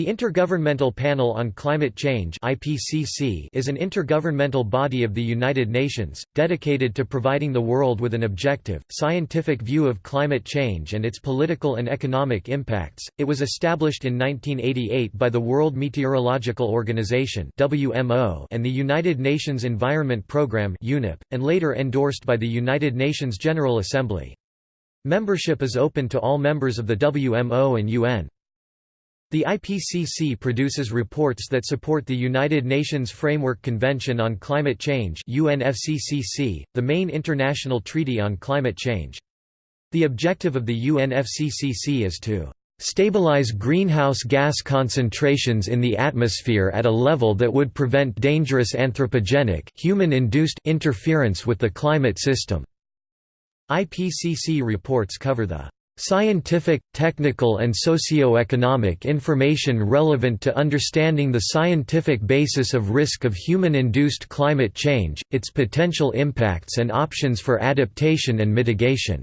The Intergovernmental Panel on Climate Change (IPCC) is an intergovernmental body of the United Nations dedicated to providing the world with an objective, scientific view of climate change and its political and economic impacts. It was established in 1988 by the World Meteorological Organization (WMO) and the United Nations Environment Programme (UNEP), and later endorsed by the United Nations General Assembly. Membership is open to all members of the WMO and UN. The IPCC produces reports that support the United Nations Framework Convention on Climate Change UNFCCC, the main international treaty on climate change. The objective of the UNFCCC is to stabilize greenhouse gas concentrations in the atmosphere at a level that would prevent dangerous anthropogenic human-induced interference with the climate system." IPCC reports cover the Scientific, technical and socio-economic information relevant to understanding the scientific basis of risk of human-induced climate change, its potential impacts and options for adaptation and mitigation.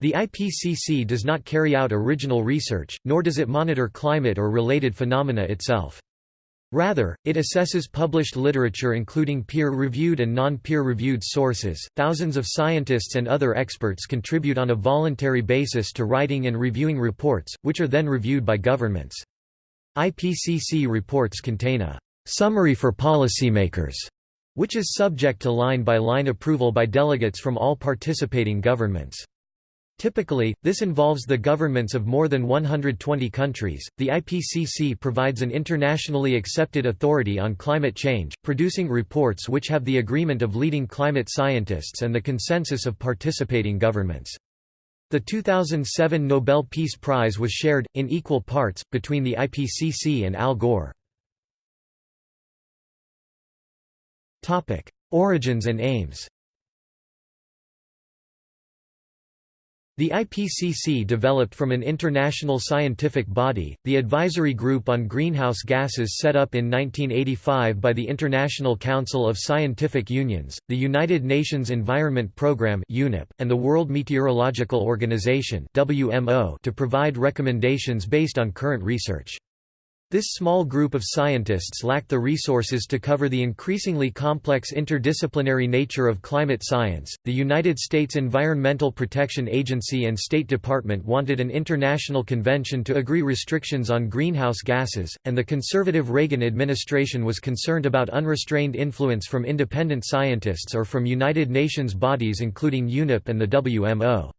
The IPCC does not carry out original research, nor does it monitor climate or related phenomena itself. Rather, it assesses published literature including peer-reviewed and non-peer-reviewed sources. Thousands of scientists and other experts contribute on a voluntary basis to writing and reviewing reports, which are then reviewed by governments. IPCC reports contain a summary for policymakers, which is subject to line-by-line -line approval by delegates from all participating governments. Typically, this involves the governments of more than 120 countries. The IPCC provides an internationally accepted authority on climate change, producing reports which have the agreement of leading climate scientists and the consensus of participating governments. The 2007 Nobel Peace Prize was shared, in equal parts, between the IPCC and Al Gore. Origins and aims The IPCC developed from an international scientific body, the Advisory Group on Greenhouse Gases set up in 1985 by the International Council of Scientific Unions, the United Nations Environment Programme and the World Meteorological Organization to provide recommendations based on current research. This small group of scientists lacked the resources to cover the increasingly complex interdisciplinary nature of climate science. The United States Environmental Protection Agency and State Department wanted an international convention to agree restrictions on greenhouse gases, and the conservative Reagan administration was concerned about unrestrained influence from independent scientists or from United Nations bodies including UNEP and the WMO.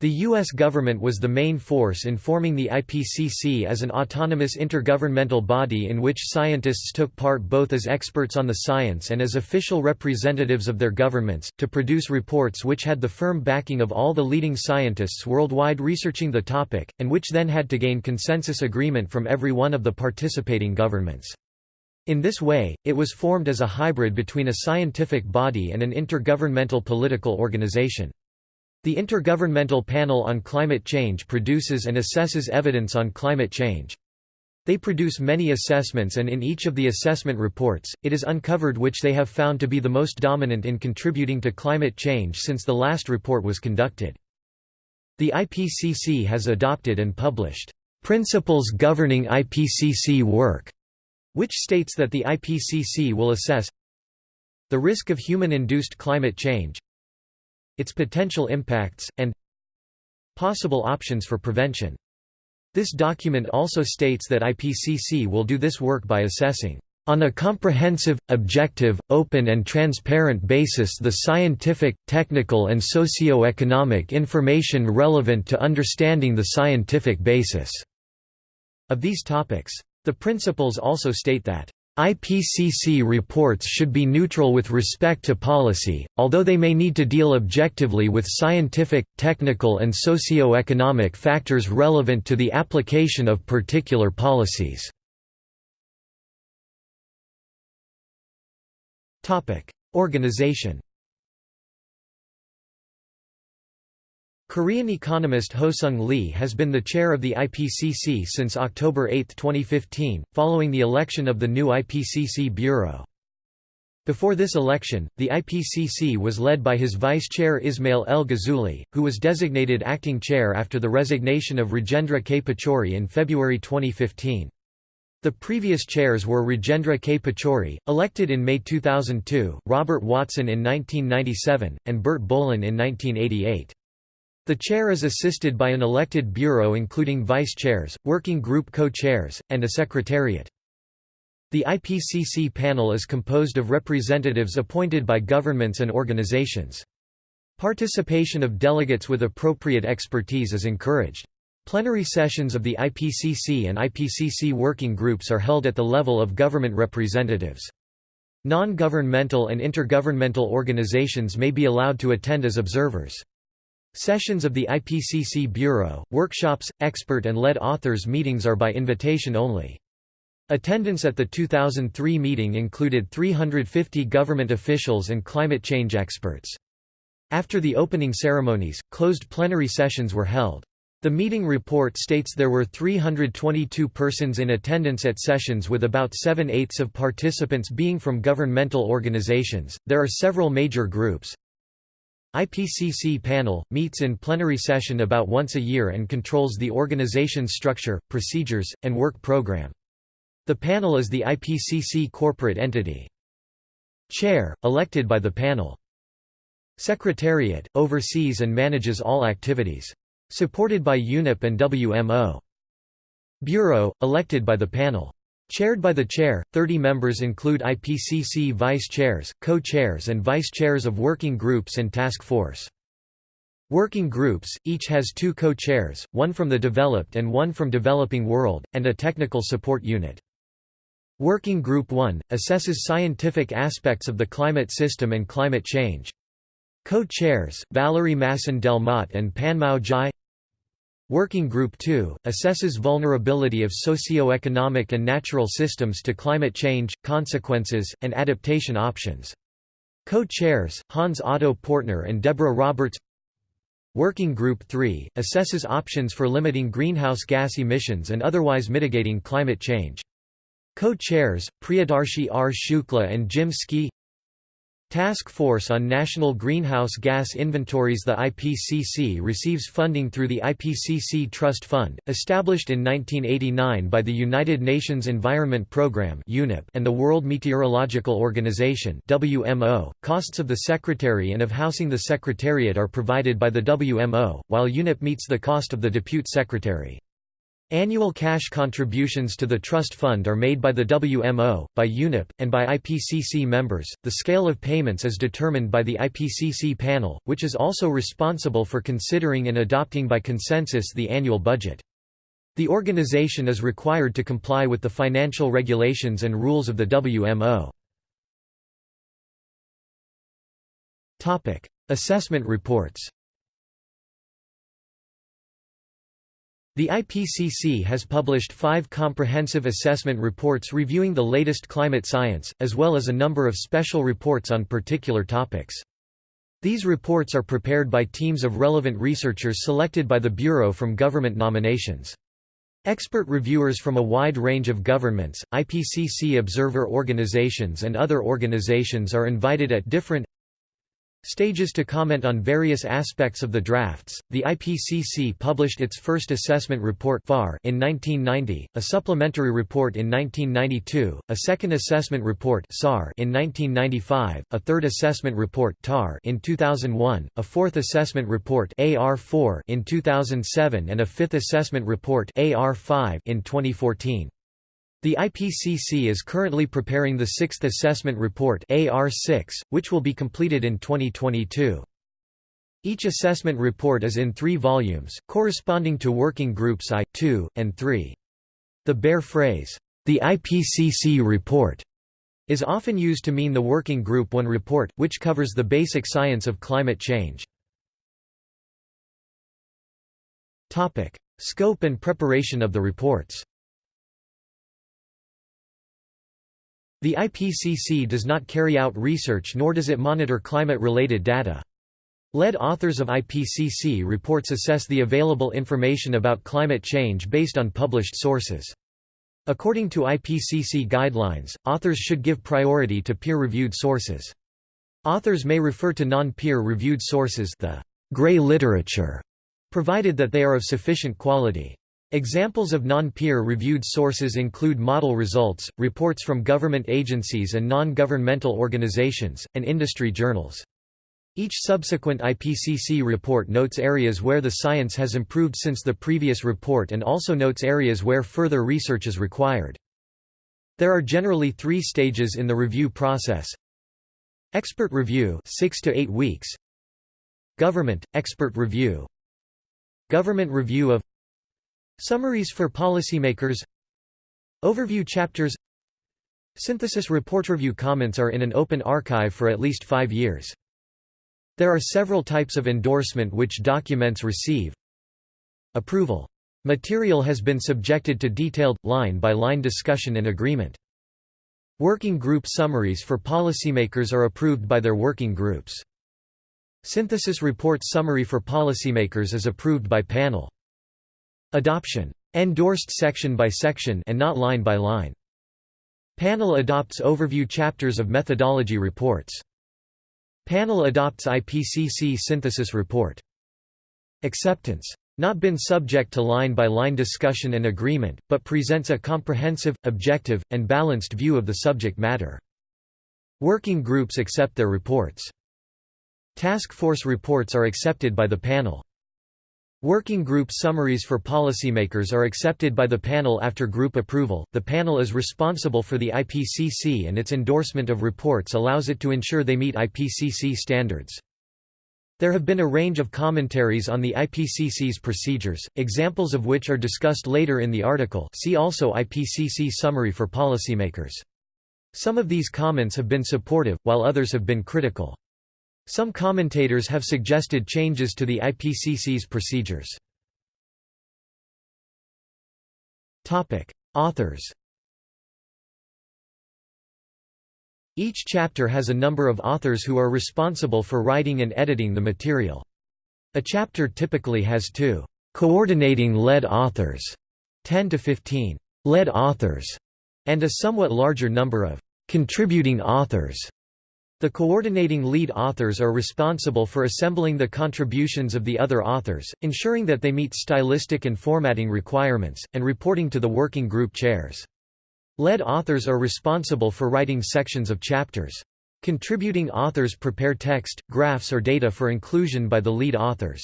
The U.S. government was the main force in forming the IPCC as an autonomous intergovernmental body in which scientists took part both as experts on the science and as official representatives of their governments, to produce reports which had the firm backing of all the leading scientists worldwide researching the topic, and which then had to gain consensus agreement from every one of the participating governments. In this way, it was formed as a hybrid between a scientific body and an intergovernmental political organization. The Intergovernmental Panel on Climate Change produces and assesses evidence on climate change. They produce many assessments and in each of the assessment reports, it is uncovered which they have found to be the most dominant in contributing to climate change since the last report was conducted. The IPCC has adopted and published, "...principles governing IPCC work", which states that the IPCC will assess the risk of human-induced climate change, its potential impacts, and possible options for prevention. This document also states that IPCC will do this work by assessing on a comprehensive, objective, open and transparent basis the scientific, technical and socio-economic information relevant to understanding the scientific basis." of these topics. The principles also state that IPCC reports should be neutral with respect to policy, although they may need to deal objectively with scientific, technical and socio-economic factors relevant to the application of particular policies. Organization Korean economist Hoesung Lee has been the chair of the IPCC since October 8, 2015, following the election of the new IPCC Bureau. Before this election, the IPCC was led by his vice chair Ismail El Gizouli, who was designated acting chair after the resignation of Rajendra K. Pachauri in February 2015. The previous chairs were Rajendra K. Pachauri, elected in May 2002, Robert Watson in 1997, and Bert Bolin in 1988. The chair is assisted by an elected bureau including vice-chairs, working group co-chairs, and a secretariat. The IPCC panel is composed of representatives appointed by governments and organizations. Participation of delegates with appropriate expertise is encouraged. Plenary sessions of the IPCC and IPCC working groups are held at the level of government representatives. Non-governmental and intergovernmental organizations may be allowed to attend as observers. Sessions of the IPCC Bureau, workshops, expert and lead authors meetings are by invitation only. Attendance at the 2003 meeting included 350 government officials and climate change experts. After the opening ceremonies, closed plenary sessions were held. The meeting report states there were 322 persons in attendance at sessions with about 7 eighths of participants being from governmental organizations. There are several major groups. IPCC panel meets in plenary session about once a year and controls the organization's structure, procedures, and work program. The panel is the IPCC corporate entity. Chair, elected by the panel. Secretariat, oversees and manages all activities. Supported by UNEP and WMO. Bureau, elected by the panel. Chaired by the chair, 30 members include IPCC vice-chairs, co-chairs and vice-chairs of working groups and task force. Working groups, each has two co-chairs, one from the developed and one from developing world, and a technical support unit. Working Group 1, assesses scientific aspects of the climate system and climate change. Co-chairs, Valerie Masson-Delmotte and Panmao Zhai Working Group 2, assesses vulnerability of socio-economic and natural systems to climate change, consequences, and adaptation options. Co-chairs, Hans Otto Portner and Deborah Roberts Working Group 3, assesses options for limiting greenhouse gas emissions and otherwise mitigating climate change. Co-chairs, Priyadarshi R. Shukla and Jim Skea Task Force on National Greenhouse Gas Inventories The IPCC receives funding through the IPCC Trust Fund, established in 1989 by the United Nations Environment Programme and the World Meteorological Organization. .Costs of the Secretary and of housing the Secretariat are provided by the WMO, while UNEP meets the cost of the Depute Secretary. Annual cash contributions to the trust fund are made by the WMO, by UNEP, and by IPCC members. The scale of payments is determined by the IPCC panel, which is also responsible for considering and adopting by consensus the annual budget. The organization is required to comply with the financial regulations and rules of the WMO. Topic: Assessment reports. The IPCC has published five comprehensive assessment reports reviewing the latest climate science, as well as a number of special reports on particular topics. These reports are prepared by teams of relevant researchers selected by the Bureau from government nominations. Expert reviewers from a wide range of governments, IPCC observer organizations and other organizations are invited at different Stages to comment on various aspects of the drafts. The IPCC published its first assessment report (FAR) in 1990, a supplementary report in 1992, a second assessment report (SAR) in 1995, a third assessment report (TAR) in 2001, a fourth assessment report (AR4) in 2007, and a fifth assessment report (AR5) in 2014. The IPCC is currently preparing the sixth assessment report AR6, which will be completed in 2022. Each assessment report is in three volumes, corresponding to working groups I, II, and III. The bare phrase, the IPCC report, is often used to mean the Working Group 1 report, which covers the basic science of climate change. Scope and preparation of the reports The IPCC does not carry out research nor does it monitor climate-related data. Lead authors of IPCC reports assess the available information about climate change based on published sources. According to IPCC guidelines, authors should give priority to peer-reviewed sources. Authors may refer to non-peer reviewed sources the gray literature, provided that they are of sufficient quality. Examples of non-peer-reviewed sources include model results, reports from government agencies and non-governmental organizations, and industry journals. Each subsequent IPCC report notes areas where the science has improved since the previous report and also notes areas where further research is required. There are generally three stages in the review process. Expert review 6 to 8 weeks. Government, expert review Government review of Summaries for policymakers Overview chapters Synthesis report review comments are in an open archive for at least five years. There are several types of endorsement which documents receive. Approval. Material has been subjected to detailed, line-by-line -line discussion and agreement. Working group summaries for policymakers are approved by their working groups. Synthesis report summary for policymakers is approved by panel. Adoption. Endorsed section by section and not line by line. Panel adopts overview chapters of methodology reports. Panel adopts IPCC synthesis report. Acceptance. Not been subject to line-by-line -line discussion and agreement, but presents a comprehensive, objective, and balanced view of the subject matter. Working groups accept their reports. Task force reports are accepted by the panel. Working group summaries for policymakers are accepted by the panel after group approval. The panel is responsible for the IPCC and its endorsement of reports allows it to ensure they meet IPCC standards. There have been a range of commentaries on the IPCC's procedures, examples of which are discussed later in the article see also IPCC Summary for Policymakers. Some of these comments have been supportive, while others have been critical. Some commentators have suggested changes to the IPCC's procedures. Authors Each chapter has a number of authors who are responsible for writing and editing the material. A chapter typically has two coordinating lead authors, 10 to 15 lead authors, and a somewhat larger number of contributing authors, the coordinating lead authors are responsible for assembling the contributions of the other authors, ensuring that they meet stylistic and formatting requirements, and reporting to the working group chairs. Lead authors are responsible for writing sections of chapters. Contributing authors prepare text, graphs or data for inclusion by the lead authors.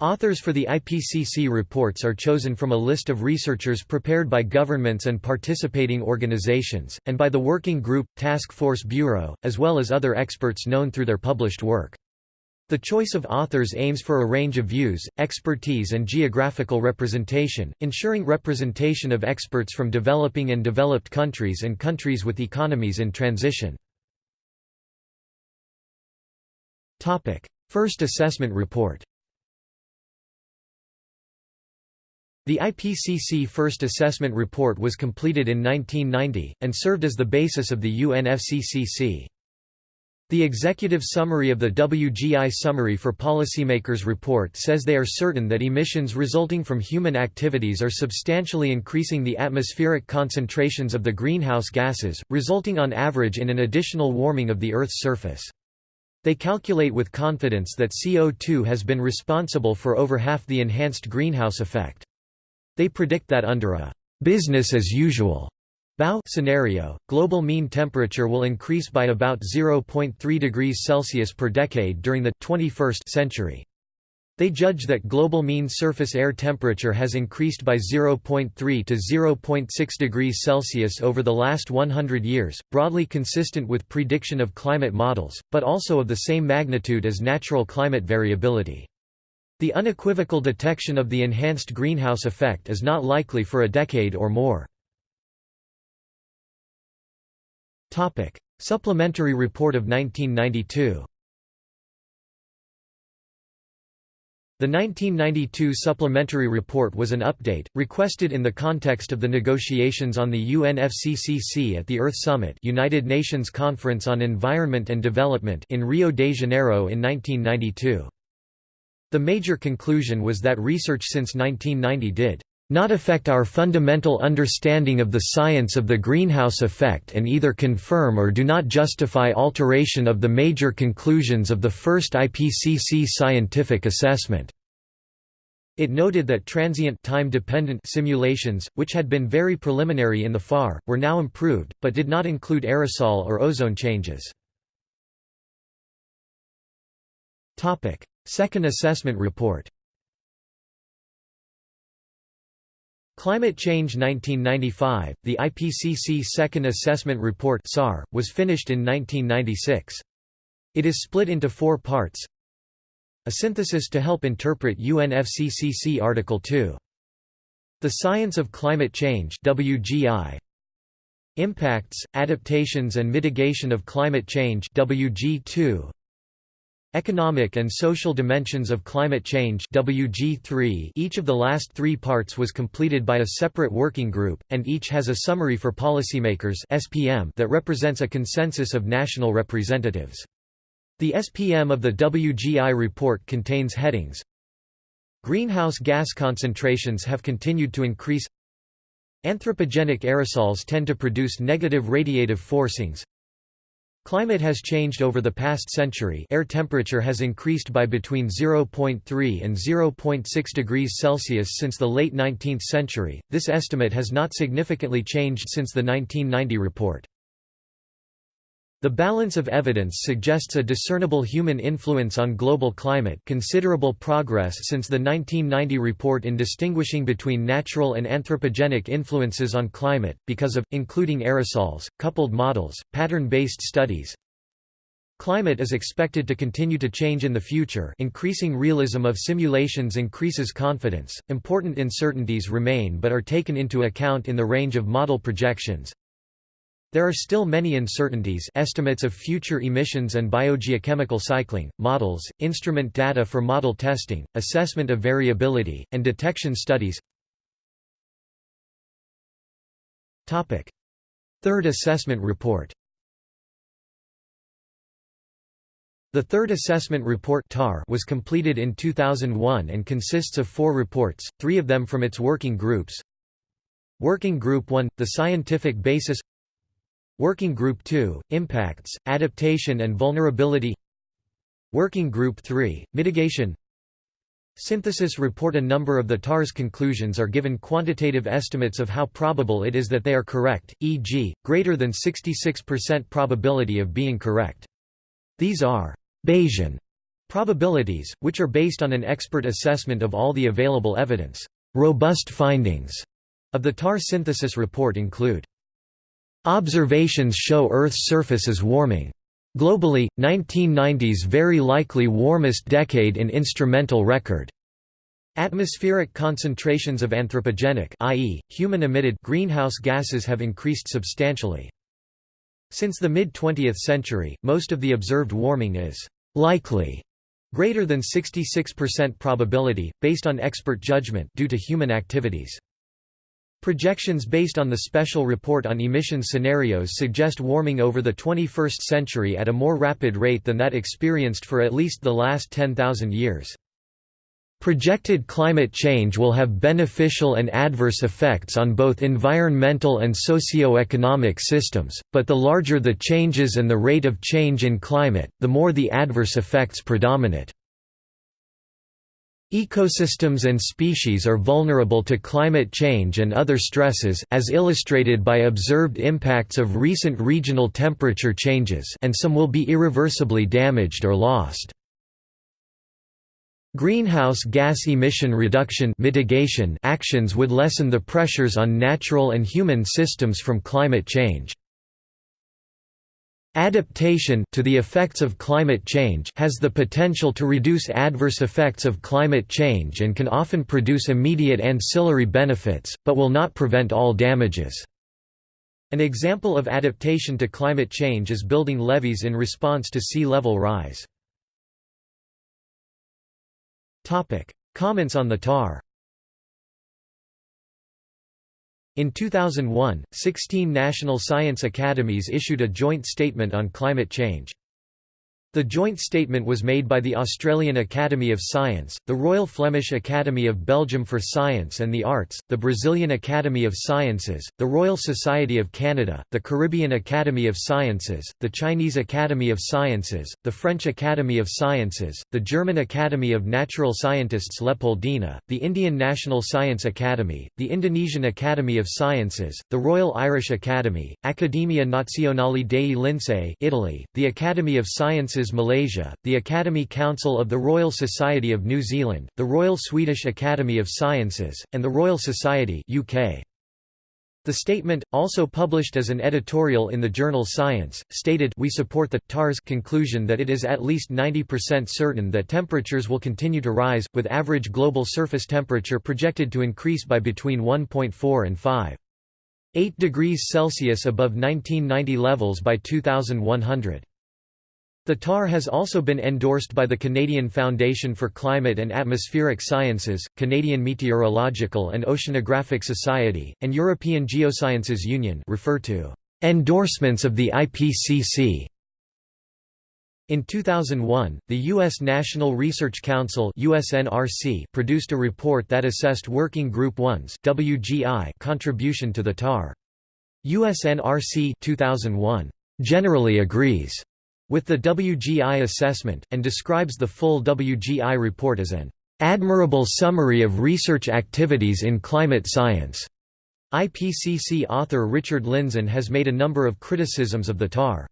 Authors for the IPCC reports are chosen from a list of researchers prepared by governments and participating organizations, and by the Working Group, Task Force Bureau, as well as other experts known through their published work. The choice of authors aims for a range of views, expertise and geographical representation, ensuring representation of experts from developing and developed countries and countries with economies in transition. First Assessment Report The IPCC First Assessment Report was completed in 1990, and served as the basis of the UNFCCC. The executive summary of the WGI Summary for Policymakers report says they are certain that emissions resulting from human activities are substantially increasing the atmospheric concentrations of the greenhouse gases, resulting on average in an additional warming of the Earth's surface. They calculate with confidence that CO2 has been responsible for over half the enhanced greenhouse effect. They predict that under a business as usual BAU scenario, global mean temperature will increase by about 0.3 degrees Celsius per decade during the 21st century. They judge that global mean surface air temperature has increased by 0.3 to 0.6 degrees Celsius over the last 100 years, broadly consistent with prediction of climate models, but also of the same magnitude as natural climate variability. The unequivocal detection of the enhanced greenhouse effect is not likely for a decade or more. Supplementary report of 1992 The 1992 supplementary report was an update, requested in the context of the negotiations on the UNFCCC at the Earth Summit United Nations Conference on Environment and Development in Rio de Janeiro in 1992. The major conclusion was that research since 1990 did not affect our fundamental understanding of the science of the greenhouse effect and either confirm or do not justify alteration of the major conclusions of the first IPCC scientific assessment." It noted that transient time-dependent simulations, which had been very preliminary in the FAR, were now improved, but did not include aerosol or ozone changes. Second Assessment Report Climate Change 1995, the IPCC Second Assessment Report SAR, was finished in 1996. It is split into four parts. A synthesis to help interpret UNFCCC Article 2. The Science of Climate Change WGI. Impacts, Adaptations and Mitigation of Climate Change WG2. Economic and Social Dimensions of Climate Change WG3 Each of the last three parts was completed by a separate working group, and each has a summary for policymakers SPM that represents a consensus of national representatives. The SPM of the WGI report contains headings Greenhouse gas concentrations have continued to increase Anthropogenic aerosols tend to produce negative radiative forcings Climate has changed over the past century air temperature has increased by between 0.3 and 0.6 degrees Celsius since the late 19th century, this estimate has not significantly changed since the 1990 report. The balance of evidence suggests a discernible human influence on global climate. Considerable progress since the 1990 report in distinguishing between natural and anthropogenic influences on climate, because of, including aerosols, coupled models, pattern-based studies, Climate is expected to continue to change in the future. Increasing realism of simulations increases confidence, important uncertainties remain but are taken into account in the range of model projections, there are still many uncertainties estimates of future emissions and biogeochemical cycling, models, instrument data for model testing, assessment of variability, and detection studies. Third Assessment Report. The Third Assessment Report was completed in 2001 and consists of four reports, three of them from its working groups. Working Group 1 – The Scientific Basis Working Group 2, Impacts, Adaptation and Vulnerability Working Group 3, Mitigation Synthesis report A number of the TAR's conclusions are given quantitative estimates of how probable it is that they are correct, e.g., greater than 66% probability of being correct. These are Bayesian probabilities, which are based on an expert assessment of all the available evidence. Robust findings of the TAR synthesis report include Observations show Earth's surface is warming. Globally, 1990s very likely warmest decade in instrumental record. Atmospheric concentrations of anthropogenic i.e., human-emitted greenhouse gases have increased substantially. Since the mid-20th century, most of the observed warming is «likely» greater than 66% probability, based on expert judgment due to human activities. Projections based on the Special Report on Emissions scenarios suggest warming over the 21st century at a more rapid rate than that experienced for at least the last 10,000 years. Projected climate change will have beneficial and adverse effects on both environmental and socio-economic systems, but the larger the changes and the rate of change in climate, the more the adverse effects predominate. Ecosystems and species are vulnerable to climate change and other stresses as illustrated by observed impacts of recent regional temperature changes and some will be irreversibly damaged or lost. Greenhouse gas emission reduction mitigation actions would lessen the pressures on natural and human systems from climate change. Adaptation to the effects of climate change has the potential to reduce adverse effects of climate change and can often produce immediate ancillary benefits, but will not prevent all damages. An example of adaptation to climate change is building levees in response to sea level rise. Comments on the TAR in 2001, 16 national science academies issued a joint statement on climate change. The joint statement was made by the Australian Academy of Science, the Royal Flemish Academy of Belgium for Science and the Arts, the Brazilian Academy of Sciences, the Royal Society of Canada, the Caribbean Academy of Sciences, the Chinese Academy of Sciences, the French Academy of Sciences, the German Academy of Natural Scientists Leopoldina, the Indian National Science Academy, the Indonesian Academy of Sciences, the Royal Irish Academy, Accademia Nazionale dei Lincei Italy, the Academy of Sciences Malaysia, the Academy Council of the Royal Society of New Zealand, the Royal Swedish Academy of Sciences, and the Royal Society UK. The statement, also published as an editorial in the journal Science, stated we support the TAR's conclusion that it is at least 90% certain that temperatures will continue to rise, with average global surface temperature projected to increase by between 1.4 and 5. 8 degrees Celsius above 1990 levels by 2100. The TAR has also been endorsed by the Canadian Foundation for Climate and Atmospheric Sciences, Canadian Meteorological and Oceanographic Society, and European Geosciences Union refer to endorsements of the IPCC. In 2001, the U.S. National Research Council USNRC produced a report that assessed Working Group 1's WGI contribution to the TAR. USNRC 2001 generally agrees with the WGI assessment, and describes the full WGI report as an admirable summary of research activities in climate science. IPCC author Richard Lindzen has made a number of criticisms of the TAR.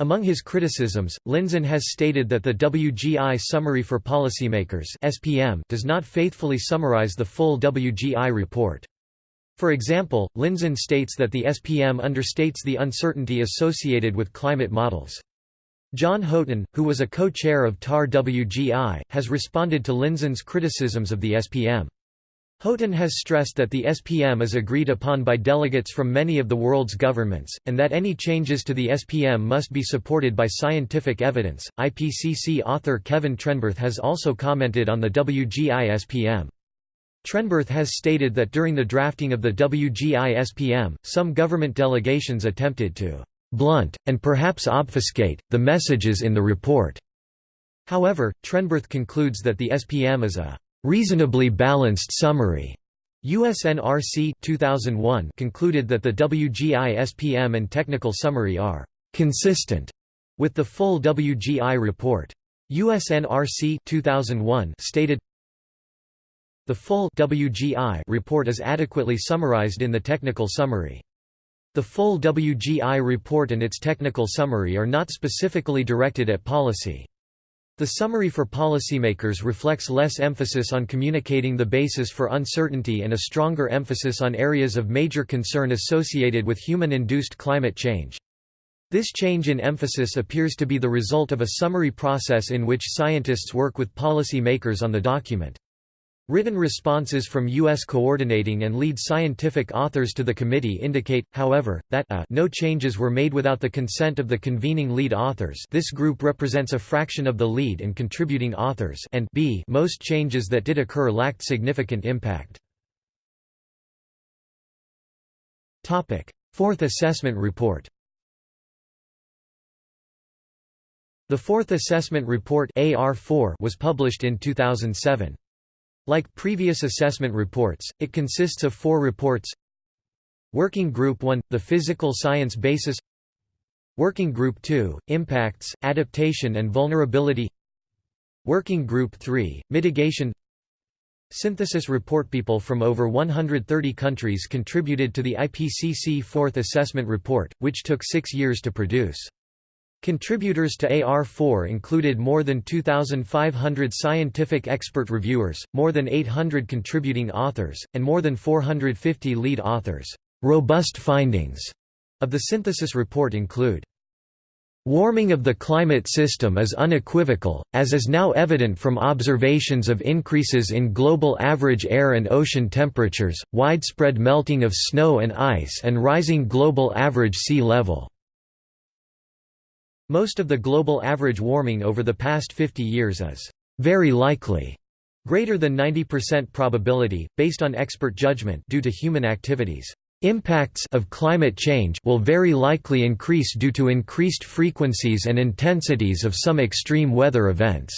Among his criticisms, Lindzen has stated that the WGI Summary for Policymakers (SPM) does not faithfully summarize the full WGI report. For example, Lindzen states that the SPM understates the uncertainty associated with climate models. John Houghton, who was a co-chair of TAR-WGI, has responded to Lindzen's criticisms of the SPM. Houghton has stressed that the SPM is agreed upon by delegates from many of the world's governments, and that any changes to the SPM must be supported by scientific evidence. IPCC author Kevin Trenberth has also commented on the WGI SPM. Trenberth has stated that during the drafting of the WGI SPM, some government delegations attempted to blunt, and perhaps obfuscate, the messages in the report. However, Trenberth concludes that the SPM is a reasonably balanced summary. USNRC 2001 concluded that the WGI SPM and technical summary are consistent with the full WGI report. USNRC 2001 stated the full WGI report is adequately summarized in the technical summary. The full WGI report and its technical summary are not specifically directed at policy. The summary for policymakers reflects less emphasis on communicating the basis for uncertainty and a stronger emphasis on areas of major concern associated with human-induced climate change. This change in emphasis appears to be the result of a summary process in which scientists work with policy makers on the document. Written responses from U.S. coordinating and lead scientific authors to the committee indicate, however, that a no changes were made without the consent of the convening lead authors this group represents a fraction of the lead and contributing authors and b most changes that did occur lacked significant impact. Fourth Assessment Report The Fourth Assessment Report (AR4) was published in 2007. Like previous assessment reports, it consists of four reports. Working Group 1 – The Physical Science Basis. Working Group 2 – Impacts, Adaptation and Vulnerability. Working Group 3 – Mitigation. Synthesis report People from over 130 countries contributed to the IPCC Fourth Assessment Report, which took six years to produce. Contributors to AR4 included more than 2,500 scientific expert reviewers, more than 800 contributing authors, and more than 450 lead authors. Robust findings of the synthesis report include Warming of the climate system is unequivocal, as is now evident from observations of increases in global average air and ocean temperatures, widespread melting of snow and ice and rising global average sea level. Most of the global average warming over the past 50 years is very likely greater than 90% probability, based on expert judgment due to human activities. Impacts of climate change will very likely increase due to increased frequencies and intensities of some extreme weather events.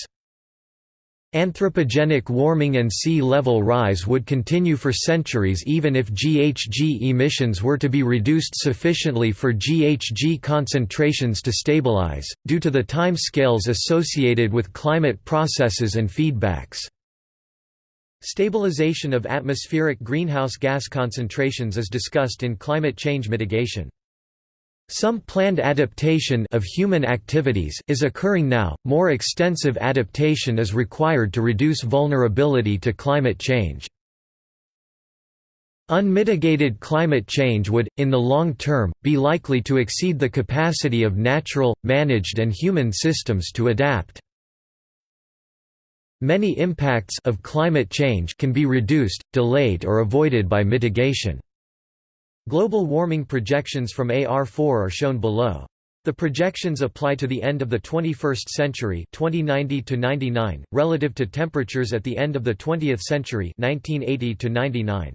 Anthropogenic warming and sea level rise would continue for centuries even if GHG emissions were to be reduced sufficiently for GHG concentrations to stabilize, due to the time scales associated with climate processes and feedbacks. Stabilization of atmospheric greenhouse gas concentrations is discussed in climate change mitigation. Some planned adaptation of human activities is occurring now, more extensive adaptation is required to reduce vulnerability to climate change. Unmitigated climate change would, in the long term, be likely to exceed the capacity of natural, managed and human systems to adapt. Many impacts of climate change can be reduced, delayed or avoided by mitigation. Global warming projections from AR4 are shown below. The projections apply to the end of the 21st century 2090 to 99, relative to temperatures at the end of the 20th century 1980 to 99.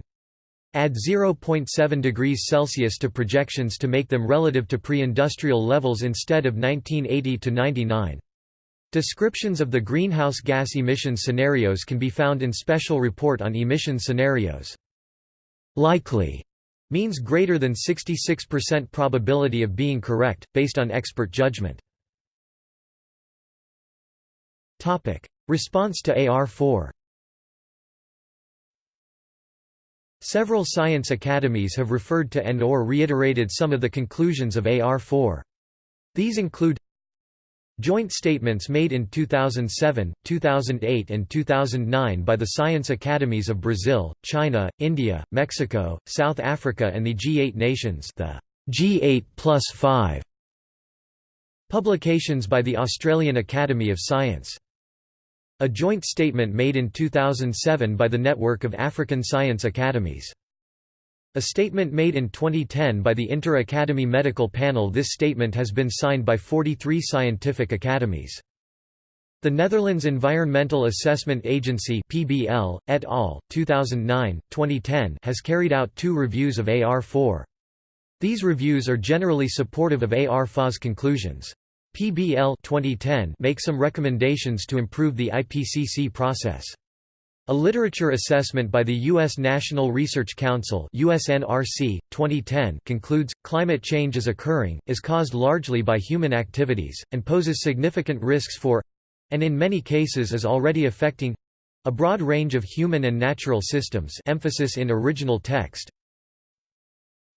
Add 0.7 degrees Celsius to projections to make them relative to pre-industrial levels instead of 1980 to 99. Descriptions of the greenhouse gas emission scenarios can be found in Special Report on Emission Scenarios. Likely means greater than 66% probability of being correct, based on expert judgment. Response to AR4 Several science academies have referred to and or reiterated some of the conclusions of AR4. These include Joint statements made in 2007, 2008 and 2009 by the Science Academies of Brazil, China, India, Mexico, South Africa and the G8 nations the G8 plus 5 Publications by the Australian Academy of Science. A joint statement made in 2007 by the Network of African Science Academies. A statement made in 2010 by the Inter-Academy Medical Panel this statement has been signed by 43 scientific academies. The Netherlands Environmental Assessment Agency PBL, et al., 2009, 2010 has carried out two reviews of AR4. These reviews are generally supportive of AR4's conclusions. PBL 2010 makes some recommendations to improve the IPCC process. A literature assessment by the U.S. National Research Council USNRC, 2010 concludes, climate change is occurring, is caused largely by human activities, and poses significant risks for—and in many cases is already affecting—a broad range of human and natural systems emphasis in original text,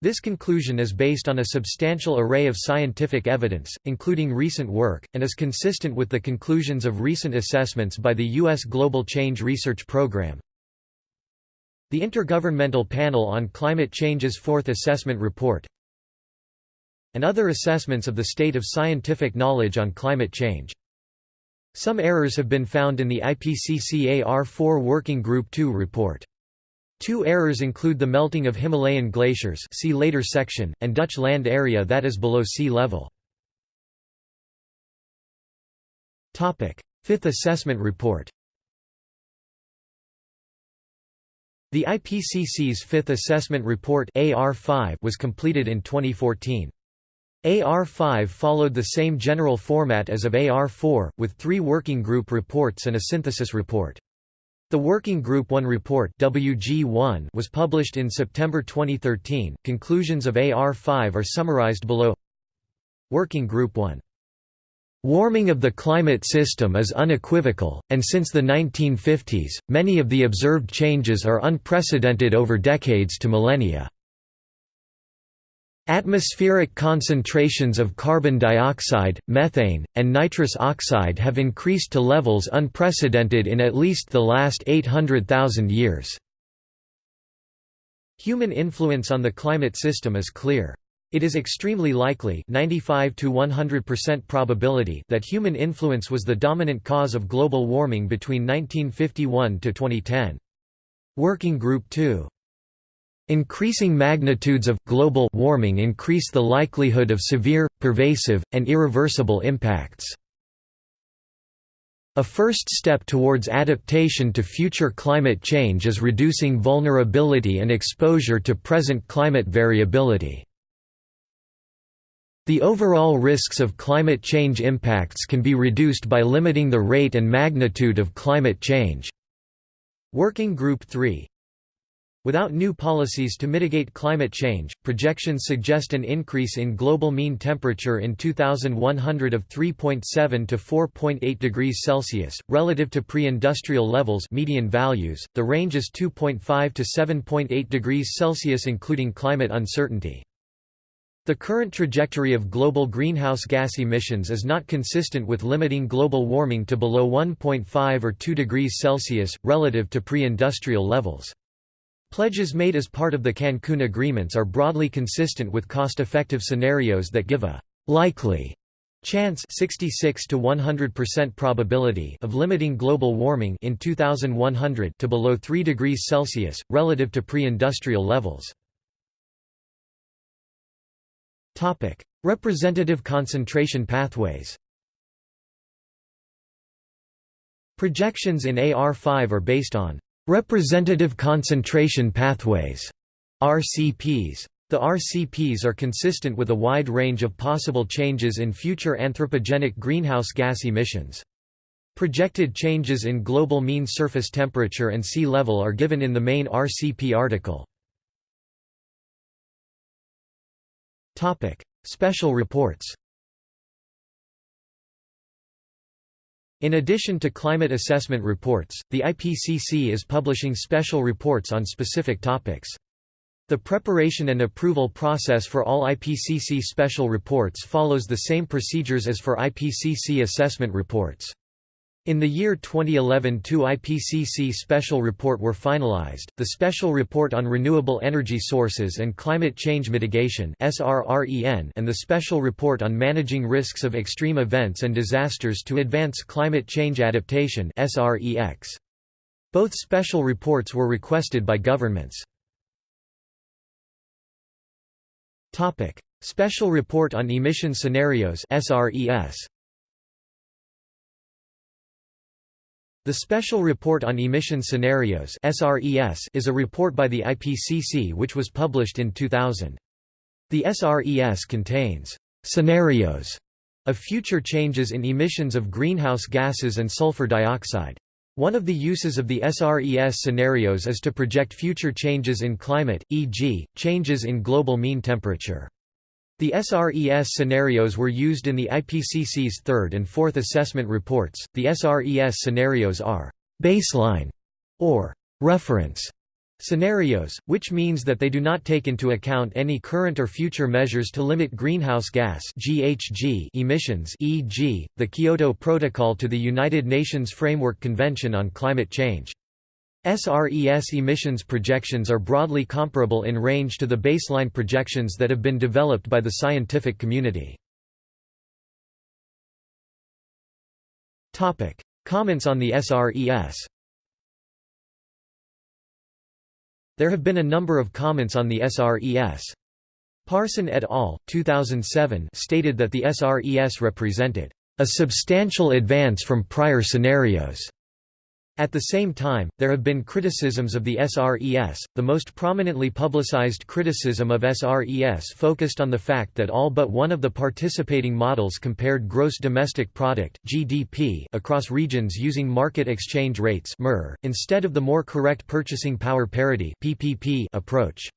this conclusion is based on a substantial array of scientific evidence, including recent work, and is consistent with the conclusions of recent assessments by the U.S. Global Change Research Program. The Intergovernmental Panel on Climate Change's Fourth Assessment Report and other assessments of the state of scientific knowledge on climate change. Some errors have been found in the IPCC AR4 Working Group 2 report. Two errors include the melting of Himalayan glaciers see later section, and Dutch land area that is below sea level. Fifth Assessment Report The IPCC's Fifth Assessment Report AR5 was completed in 2014. AR5 followed the same general format as of AR4, with three working group reports and a synthesis report. The Working Group 1 report WG1 was published in September 2013. Conclusions of AR5 are summarized below. Working Group 1 Warming of the climate system is unequivocal, and since the 1950s, many of the observed changes are unprecedented over decades to millennia. Atmospheric concentrations of carbon dioxide, methane, and nitrous oxide have increased to levels unprecedented in at least the last 800,000 years. Human influence on the climate system is clear. It is extremely likely 95 to 100% probability that human influence was the dominant cause of global warming between 1951 to 2010. Working Group 2 Increasing magnitudes of global warming increase the likelihood of severe, pervasive, and irreversible impacts. A first step towards adaptation to future climate change is reducing vulnerability and exposure to present climate variability. The overall risks of climate change impacts can be reduced by limiting the rate and magnitude of climate change. Working Group 3 Without new policies to mitigate climate change, projections suggest an increase in global mean temperature in 2100 of 3.7 to 4.8 degrees Celsius relative to pre-industrial levels, median values. The range is 2.5 to 7.8 degrees Celsius including climate uncertainty. The current trajectory of global greenhouse gas emissions is not consistent with limiting global warming to below 1.5 or 2 degrees Celsius relative to pre-industrial levels. Pledges made as part of the Cancun agreements are broadly consistent with cost-effective scenarios that give a likely chance 66 to 100% probability of limiting global warming in 2100 to below 3 degrees Celsius relative to pre-industrial levels. Topic: Representative concentration pathways. Projections in AR5 are based on Representative Concentration Pathways RCPs. The RCPs are consistent with a wide range of possible changes in future anthropogenic greenhouse gas emissions. Projected changes in global mean surface temperature and sea level are given in the main RCP article. Special reports In addition to climate assessment reports, the IPCC is publishing special reports on specific topics. The preparation and approval process for all IPCC special reports follows the same procedures as for IPCC assessment reports. In the year 2011 two IPCC special report were finalized, the Special Report on Renewable Energy Sources and Climate Change Mitigation and the Special Report on Managing Risks of Extreme Events and Disasters to Advance Climate Change Adaptation Both special reports were requested by governments. Special Report on Emission Scenarios SRES The Special Report on Emission Scenarios is a report by the IPCC which was published in 2000. The SRES contains «scenarios» of future changes in emissions of greenhouse gases and sulfur dioxide. One of the uses of the SRES scenarios is to project future changes in climate, e.g., changes in global mean temperature. The SRES scenarios were used in the IPCC's third and fourth assessment reports. The SRES scenarios are baseline or reference scenarios, which means that they do not take into account any current or future measures to limit greenhouse gas (GHG) emissions, e.g., the Kyoto Protocol to the United Nations Framework Convention on Climate Change. SRES emissions projections are broadly comparable in range to the baseline projections that have been developed by the scientific community. Comments on the SRES There have been a number of comments on the SRES. Parson et al. 2007 stated that the SRES represented a substantial advance from prior scenarios at the same time, there have been criticisms of the SRES. The most prominently publicized criticism of SRES focused on the fact that all but one of the participating models compared gross domestic product (GDP) across regions using market exchange rates (MER) instead of the more correct purchasing power parity (PPP) approach.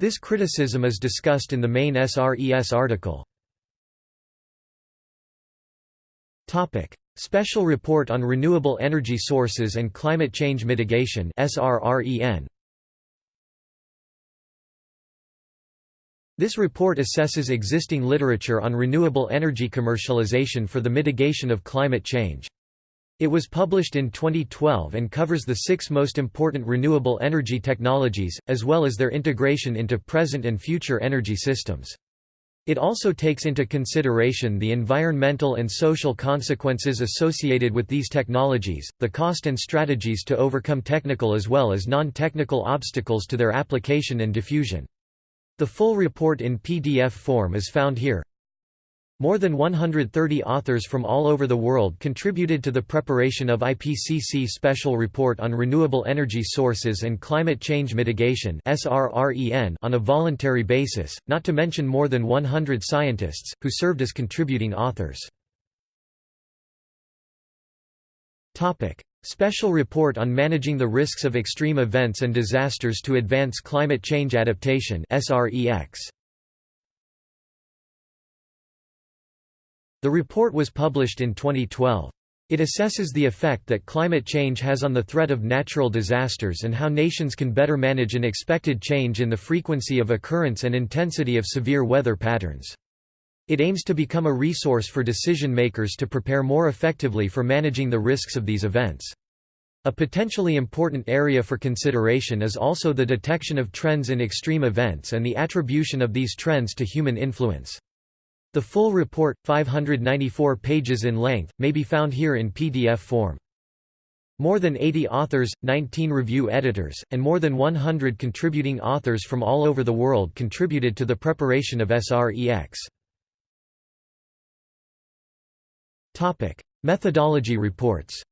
This criticism is discussed in the main SRES article. Topic: Special Report on Renewable Energy Sources and Climate Change Mitigation. This report assesses existing literature on renewable energy commercialization for the mitigation of climate change. It was published in 2012 and covers the six most important renewable energy technologies, as well as their integration into present and future energy systems. It also takes into consideration the environmental and social consequences associated with these technologies, the cost and strategies to overcome technical as well as non-technical obstacles to their application and diffusion. The full report in PDF form is found here. More than 130 authors from all over the world contributed to the preparation of IPCC Special Report on Renewable Energy Sources and Climate Change Mitigation on a voluntary basis, not to mention more than 100 scientists, who served as contributing authors. Special Report on Managing the Risks of Extreme Events and Disasters to Advance Climate Change Adaptation SREX. The report was published in 2012. It assesses the effect that climate change has on the threat of natural disasters and how nations can better manage an expected change in the frequency of occurrence and intensity of severe weather patterns. It aims to become a resource for decision makers to prepare more effectively for managing the risks of these events. A potentially important area for consideration is also the detection of trends in extreme events and the attribution of these trends to human influence. The full report, 594 pages in length, may be found here in PDF form. More than 80 authors, 19 review editors, and more than 100 contributing authors from all over the world contributed to the preparation of SREX. Methodology reports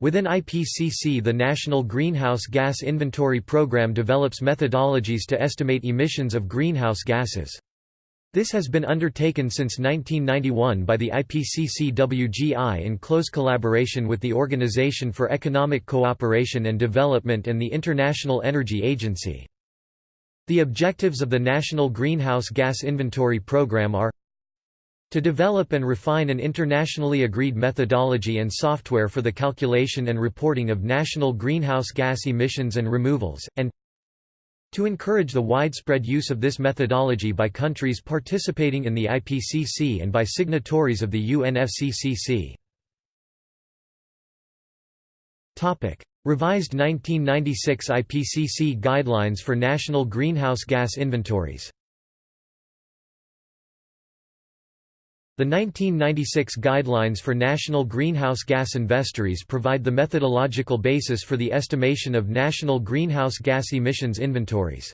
Within IPCC the National Greenhouse Gas Inventory Program develops methodologies to estimate emissions of greenhouse gases. This has been undertaken since 1991 by the IPCC-WGI in close collaboration with the Organization for Economic Cooperation and Development and the International Energy Agency. The objectives of the National Greenhouse Gas Inventory Program are to develop and refine an internationally agreed methodology and software for the calculation and reporting of national greenhouse gas emissions and removals, and to encourage the widespread use of this methodology by countries participating in the IPCC and by signatories of the UNFCCC. Revised 1996 IPCC Guidelines for National Greenhouse Gas Inventories The 1996 Guidelines for National Greenhouse Gas Inventories provide the methodological basis for the estimation of national greenhouse gas emissions inventories.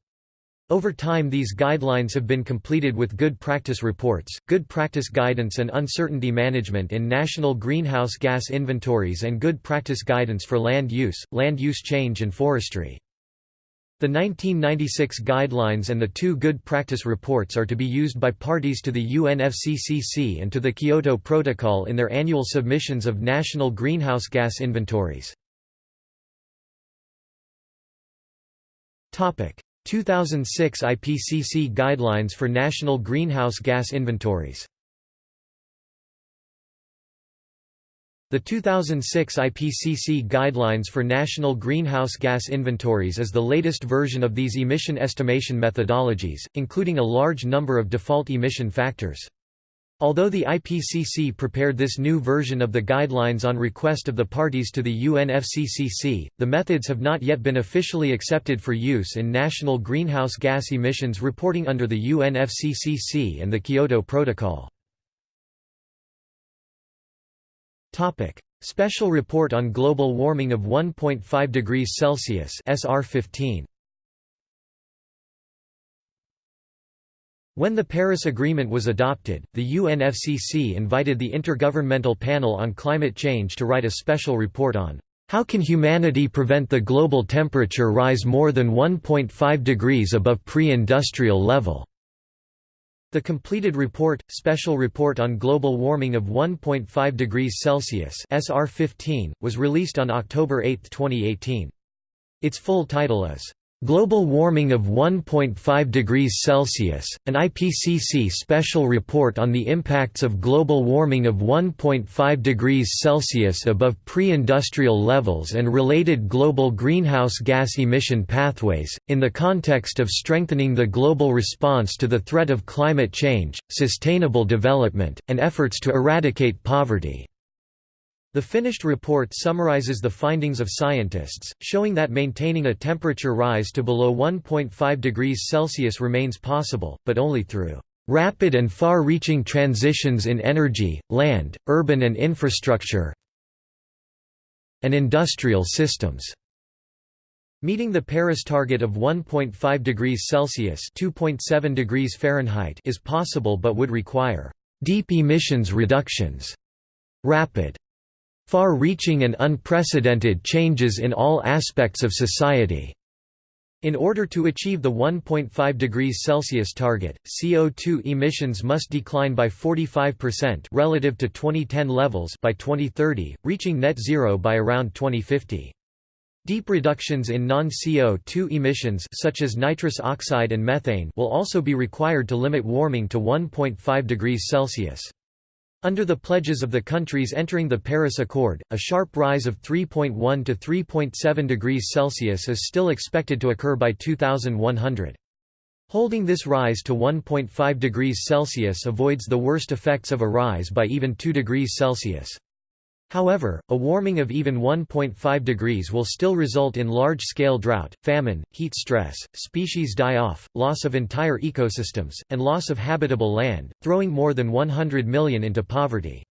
Over time these guidelines have been completed with good practice reports, good practice guidance and uncertainty management in national greenhouse gas inventories and good practice guidance for land use, land use change and forestry. The 1996 guidelines and the two good practice reports are to be used by parties to the UNFCCC and to the Kyoto Protocol in their annual submissions of national greenhouse gas inventories. 2006 IPCC Guidelines for National Greenhouse Gas Inventories The 2006 IPCC Guidelines for National Greenhouse Gas Inventories is the latest version of these emission estimation methodologies, including a large number of default emission factors. Although the IPCC prepared this new version of the guidelines on request of the parties to the UNFCCC, the methods have not yet been officially accepted for use in national greenhouse gas emissions reporting under the UNFCCC and the Kyoto Protocol. Topic: Special Report on Global Warming of 1.5 degrees Celsius (SR15). When the Paris Agreement was adopted, the UNFCCC invited the Intergovernmental Panel on Climate Change to write a special report on how can humanity prevent the global temperature rise more than 1.5 degrees above pre-industrial level. The completed report, Special Report on Global Warming of 1.5 degrees Celsius SR15, was released on October 8, 2018. Its full title is Global warming of 1.5 degrees Celsius, an IPCC special report on the impacts of global warming of 1.5 degrees Celsius above pre-industrial levels and related global greenhouse gas emission pathways, in the context of strengthening the global response to the threat of climate change, sustainable development, and efforts to eradicate poverty. The finished report summarizes the findings of scientists, showing that maintaining a temperature rise to below 1.5 degrees Celsius remains possible, but only through rapid and far-reaching transitions in energy, land, urban and infrastructure and industrial systems. Meeting the Paris target of 1.5 degrees Celsius (2.7 degrees Fahrenheit) is possible but would require deep emissions reductions, rapid, far-reaching and unprecedented changes in all aspects of society. In order to achieve the 1.5 degrees Celsius target, CO2 emissions must decline by 45% relative to 2010 levels by 2030, reaching net zero by around 2050. Deep reductions in non-CO2 emissions such as nitrous oxide and methane will also be required to limit warming to 1.5 degrees Celsius. Under the pledges of the countries entering the Paris Accord, a sharp rise of 3.1 to 3.7 degrees Celsius is still expected to occur by 2100. Holding this rise to 1.5 degrees Celsius avoids the worst effects of a rise by even 2 degrees Celsius. However, a warming of even 1.5 degrees will still result in large-scale drought, famine, heat stress, species die-off, loss of entire ecosystems, and loss of habitable land, throwing more than 100 million into poverty.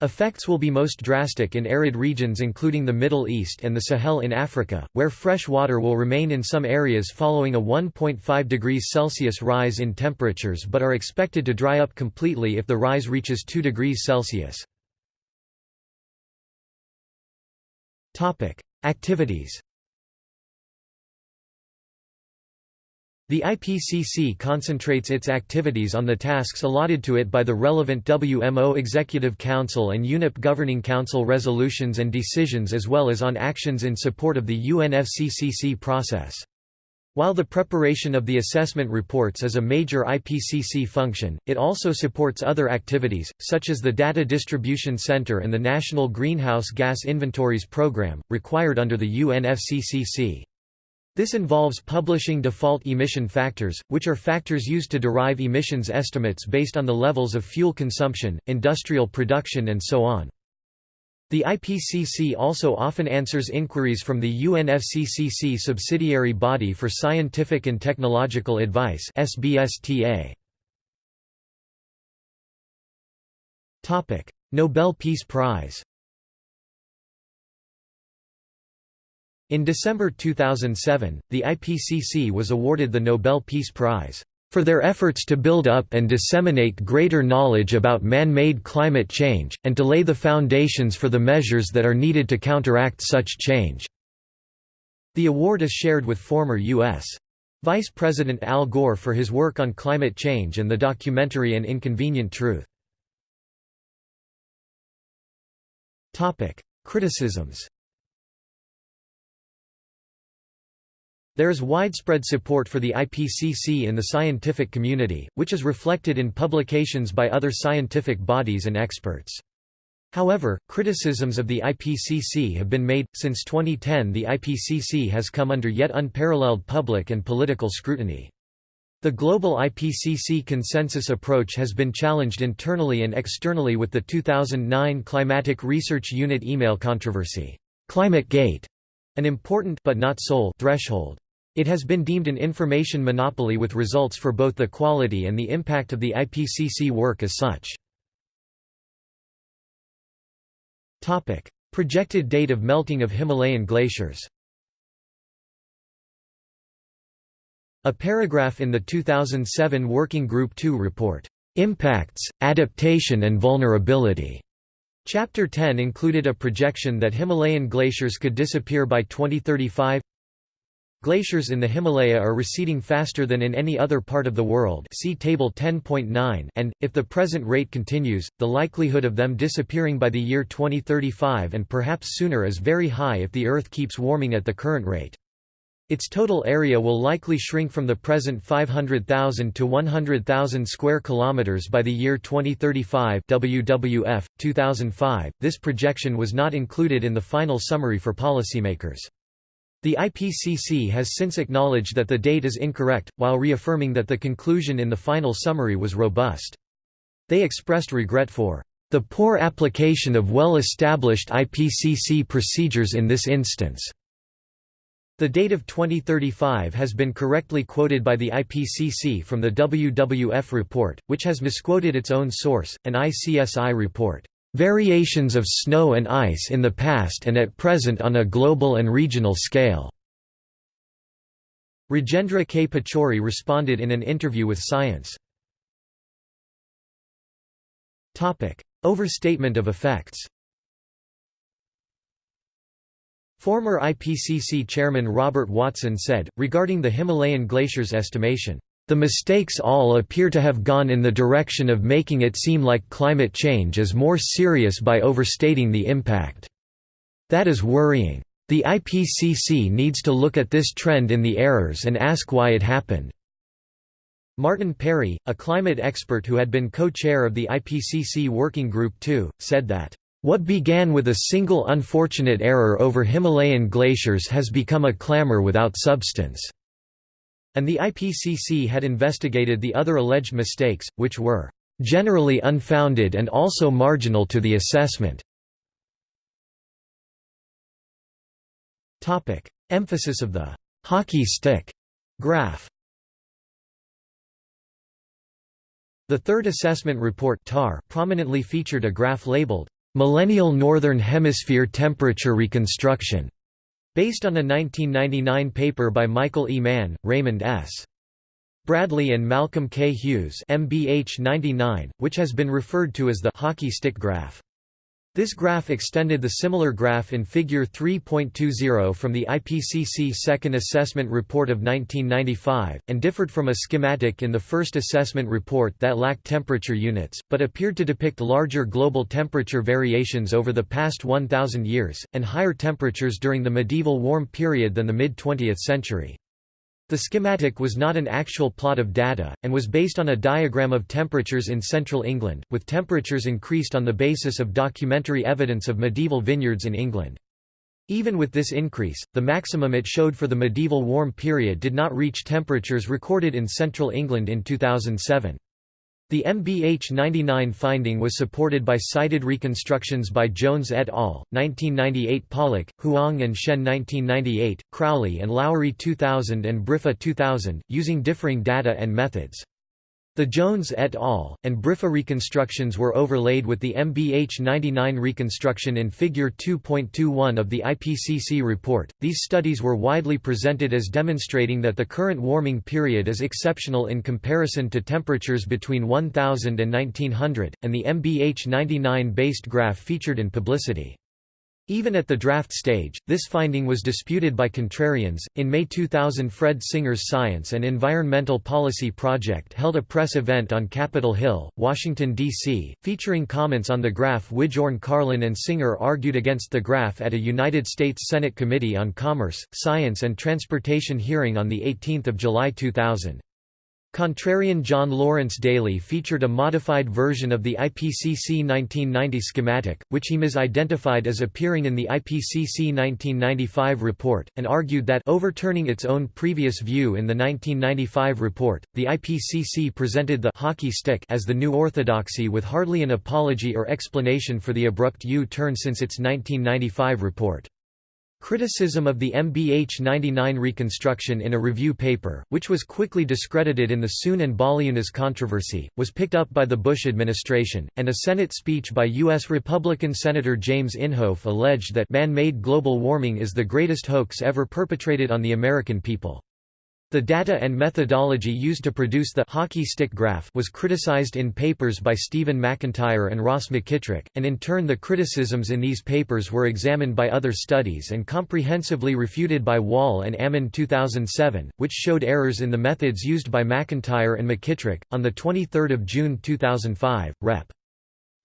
Effects will be most drastic in arid regions including the Middle East and the Sahel in Africa, where fresh water will remain in some areas following a 1.5 degrees Celsius rise in temperatures but are expected to dry up completely if the rise reaches 2 degrees Celsius. Activities The IPCC concentrates its activities on the tasks allotted to it by the relevant WMO Executive Council and UNEP Governing Council resolutions and decisions as well as on actions in support of the UNFCCC process. While the preparation of the assessment reports is a major IPCC function, it also supports other activities, such as the Data Distribution Center and the National Greenhouse Gas Inventories Program, required under the UNFCCC. This involves publishing default emission factors, which are factors used to derive emissions estimates based on the levels of fuel consumption, industrial production and so on. The IPCC also often answers inquiries from the UNFCCC subsidiary body for scientific and technological advice SBSTA. Nobel Peace Prize In December 2007, the IPCC was awarded the Nobel Peace Prize for their efforts to build up and disseminate greater knowledge about man-made climate change, and to lay the foundations for the measures that are needed to counteract such change." The award is shared with former U.S. Vice President Al Gore for his work on climate change and the documentary An Inconvenient Truth. Criticisms There is widespread support for the IPCC in the scientific community, which is reflected in publications by other scientific bodies and experts. However, criticisms of the IPCC have been made. Since 2010, the IPCC has come under yet unparalleled public and political scrutiny. The global IPCC consensus approach has been challenged internally and externally with the 2009 Climatic Research Unit email controversy, Climate Gate, an important but not sole threshold. It has been deemed an information monopoly with results for both the quality and the impact of the IPCC work as such. Topic: Projected date of melting of Himalayan glaciers. A paragraph in the 2007 Working Group 2 report, "'Impacts, Adaptation and Vulnerability' Chapter 10 included a projection that Himalayan glaciers could disappear by 2035 Glaciers in the Himalaya are receding faster than in any other part of the world see Table 10.9 and, if the present rate continues, the likelihood of them disappearing by the year 2035 and perhaps sooner is very high if the Earth keeps warming at the current rate. Its total area will likely shrink from the present 500,000 to 100,000 square kilometers by the year 2035 WWF 2005. This projection was not included in the final summary for policymakers. The IPCC has since acknowledged that the date is incorrect, while reaffirming that the conclusion in the final summary was robust. They expressed regret for the poor application of well-established IPCC procedures in this instance. The date of 2035 has been correctly quoted by the IPCC from the WWF report, which has misquoted its own source, an ICSI report. Variations of snow and ice in the past and at present on a global and regional scale. Rajendra K. Pachauri responded in an interview with Science. Overstatement of effects Former IPCC chairman Robert Watson said, regarding the Himalayan glaciers estimation, "...the mistakes all appear to have gone in the direction of making it seem like climate change is more serious by overstating the impact. That is worrying. The IPCC needs to look at this trend in the errors and ask why it happened." Martin Parry, a climate expert who had been co-chair of the IPCC Working Group 2, said that what began with a single unfortunate error over Himalayan glaciers has become a clamor without substance." And the IPCC had investigated the other alleged mistakes, which were "...generally unfounded and also marginal to the assessment." Topic: Emphasis of the «hockey stick» graph. The third assessment report TAR prominently featured a graph labeled Millennial Northern Hemisphere Temperature Reconstruction, based on a 1999 paper by Michael E. Mann, Raymond S. Bradley and Malcolm K. Hughes MBH 99, which has been referred to as the hockey stick graph. This graph extended the similar graph in Figure 3.20 from the IPCC Second Assessment Report of 1995, and differed from a schematic in the First Assessment Report that lacked temperature units, but appeared to depict larger global temperature variations over the past 1,000 years, and higher temperatures during the medieval warm period than the mid-20th century. The schematic was not an actual plot of data, and was based on a diagram of temperatures in central England, with temperatures increased on the basis of documentary evidence of medieval vineyards in England. Even with this increase, the maximum it showed for the medieval warm period did not reach temperatures recorded in central England in 2007. The MBH 99 finding was supported by cited reconstructions by Jones et al. 1998 Pollack, Huang and Shen 1998, Crowley and Lowery 2000 and Briffa 2000, using differing data and methods. The Jones et al. and Briffa reconstructions were overlaid with the MBH 99 reconstruction in Figure 2.21 of the IPCC report. These studies were widely presented as demonstrating that the current warming period is exceptional in comparison to temperatures between 1000 and 1900, and the MBH 99 based graph featured in publicity. Even at the draft stage, this finding was disputed by contrarians. In May 2000, Fred Singer's Science and Environmental Policy Project held a press event on Capitol Hill, Washington, D.C., featuring comments on the graph. Wibjörn Karlén and Singer argued against the graph at a United States Senate Committee on Commerce, Science and Transportation hearing on 18 July 2000. Contrarian John Lawrence Daly featured a modified version of the IPCC 1990 schematic, which he misidentified as appearing in the IPCC 1995 report, and argued that overturning its own previous view in the 1995 report, the IPCC presented the hockey stick as the new orthodoxy with hardly an apology or explanation for the abrupt U-turn since its 1995 report. Criticism of the MBH 99 reconstruction in a review paper, which was quickly discredited in the Soon and Baliunas controversy, was picked up by the Bush administration, and a Senate speech by U.S. Republican Senator James Inhofe alleged that man-made global warming is the greatest hoax ever perpetrated on the American people. The data and methodology used to produce the hockey stick graph was criticized in papers by Stephen McIntyre and Ross McKitrick, and in turn the criticisms in these papers were examined by other studies and comprehensively refuted by Wahl and Ammann 2007, which showed errors in the methods used by McIntyre and McKitrick. On 23 June 2005, Rep.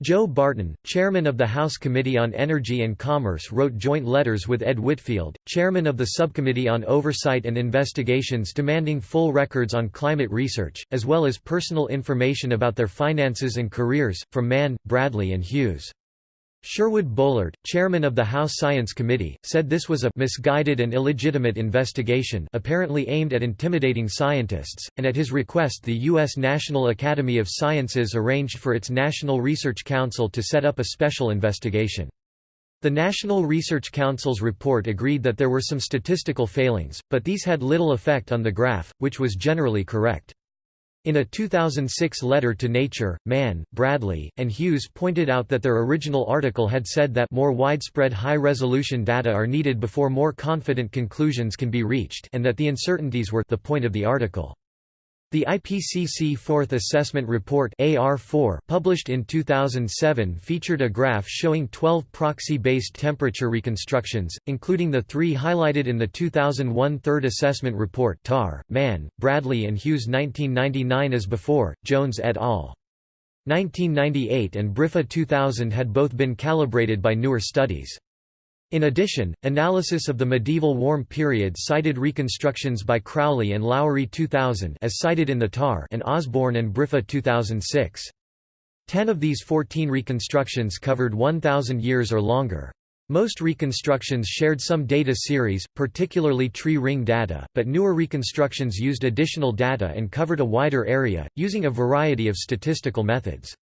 Joe Barton, chairman of the House Committee on Energy and Commerce wrote joint letters with Ed Whitfield, chairman of the Subcommittee on Oversight and Investigations demanding full records on climate research, as well as personal information about their finances and careers, from Mann, Bradley and Hughes. Sherwood Boehlert, chairman of the House Science Committee, said this was a misguided and illegitimate investigation apparently aimed at intimidating scientists, and at his request the U.S. National Academy of Sciences arranged for its National Research Council to set up a special investigation. The National Research Council's report agreed that there were some statistical failings, but these had little effect on the graph, which was generally correct. In a 2006 letter to Nature, Mann, Bradley, and Hughes pointed out that their original article had said that more widespread high-resolution data are needed before more confident conclusions can be reached and that the uncertainties were the point of the article. The IPCC Fourth Assessment Report AR4 published in 2007 featured a graph showing 12 proxy-based temperature reconstructions, including the three highlighted in the 2001 Third Assessment Report TAR, Mann, Bradley and Hughes 1999 as before, Jones et al. 1998 and Briffa 2000 had both been calibrated by newer studies. In addition, analysis of the medieval warm period cited reconstructions by Crowley and Lowery 2000 as cited in the TAR and Osborne and Briffa 2006. Ten of these 14 reconstructions covered 1,000 years or longer. Most reconstructions shared some data series, particularly tree ring data, but newer reconstructions used additional data and covered a wider area, using a variety of statistical methods.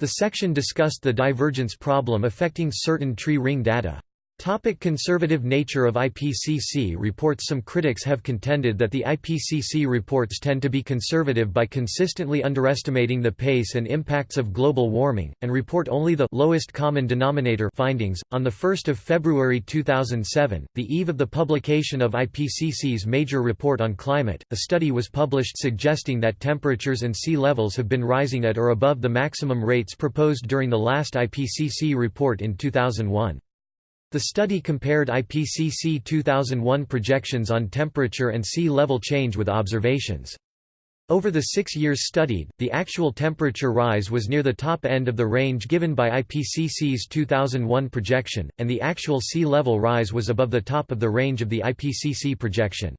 The section discussed the divergence problem affecting certain tree ring data. Topic conservative nature of IPCC reports Some critics have contended that the IPCC reports tend to be conservative by consistently underestimating the pace and impacts of global warming, and report only the lowest common denominator findings. On 1 February 2007, the eve of the publication of IPCC's major report on climate, a study was published suggesting that temperatures and sea levels have been rising at or above the maximum rates proposed during the last IPCC report in 2001. The study compared IPCC 2001 projections on temperature and sea level change with observations. Over the six years studied, the actual temperature rise was near the top end of the range given by IPCC's 2001 projection, and the actual sea level rise was above the top of the range of the IPCC projection.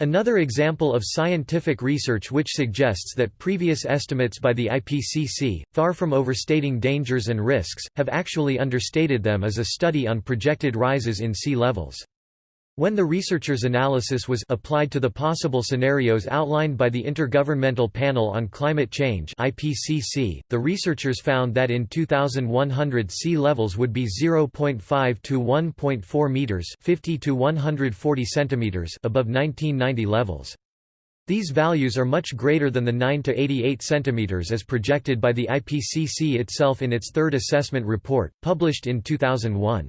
Another example of scientific research which suggests that previous estimates by the IPCC, far from overstating dangers and risks, have actually understated them is a study on projected rises in sea levels. When the researchers' analysis was applied to the possible scenarios outlined by the Intergovernmental Panel on Climate Change (IPCC), the researchers found that in 2100 sea levels would be 0.5 to 1.4 meters (50 to 140 centimeters) above 1990 levels. These values are much greater than the 9 to 88 centimeters as projected by the IPCC itself in its third assessment report, published in 2001.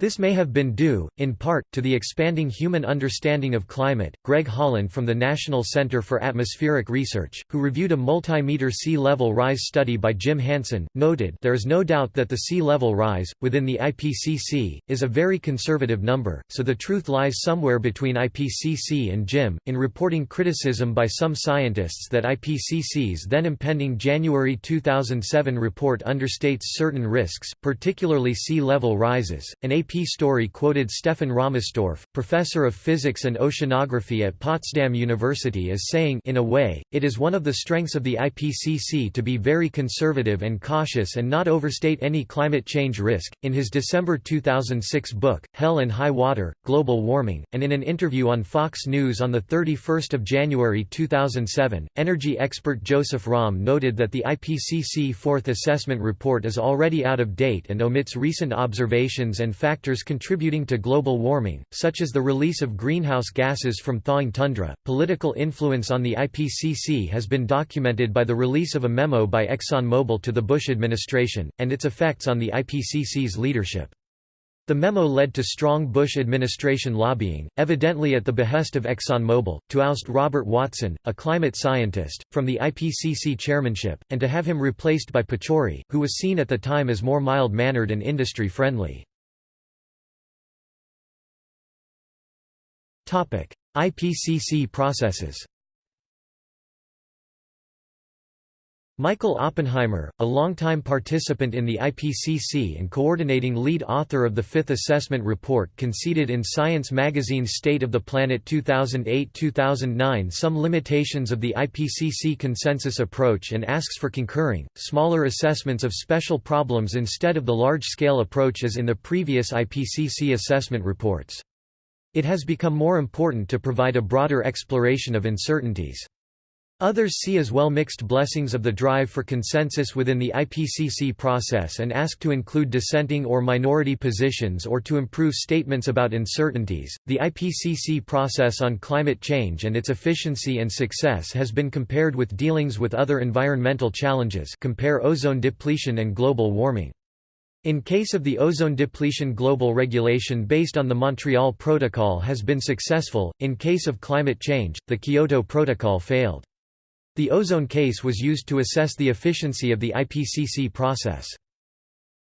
This may have been due, in part, to the expanding human understanding of climate. Greg Holland from the National Center for Atmospheric Research, who reviewed a multi-meter sea level rise study by Jim Hansen, noted, There is no doubt that the sea level rise, within the IPCC, is a very conservative number, so the truth lies somewhere between IPCC and Jim, in reporting criticism by some scientists that IPCC's then impending January 2007 report understates certain risks, particularly sea level rises. An AP story quoted Stefan Rahmstorf, professor of physics and oceanography at Potsdam University as saying in a way, it is one of the strengths of the IPCC to be very conservative and cautious and not overstate any climate change risk. In his December 2006 book, Hell and High Water, Global Warming, and in an interview on Fox News on 31 January 2007, energy expert Joseph Romm noted that the IPCC Fourth Assessment Report is already out of date and omits recent observations and factors factors contributing to global warming, such as the release of greenhouse gases from thawing tundra. Political influence on the IPCC has been documented by the release of a memo by ExxonMobil to the Bush administration, and its effects on the IPCC's leadership. The memo led to strong Bush administration lobbying, evidently at the behest of ExxonMobil, to oust Robert Watson, a climate scientist, from the IPCC chairmanship, and to have him replaced by Pachauri, who was seen at the time as more mild-mannered and industry-friendly. IPCC processes Michael Oppenheimer, a longtime participant in the IPCC and coordinating lead author of the Fifth Assessment Report conceded in Science magazine's State of the Planet 2008-2009 some limitations of the IPCC consensus approach and asks for concurring, smaller assessments of special problems instead of the large-scale approach as in the previous IPCC assessment reports. It has become more important to provide a broader exploration of uncertainties. Others see as well mixed blessings of the drive for consensus within the IPCC process and ask to include dissenting or minority positions or to improve statements about uncertainties. The IPCC process on climate change and its efficiency and success has been compared with dealings with other environmental challenges, compare ozone depletion and global warming. In case of the ozone depletion global regulation based on the Montreal Protocol has been successful, in case of climate change, the Kyoto Protocol failed. The ozone case was used to assess the efficiency of the IPCC process.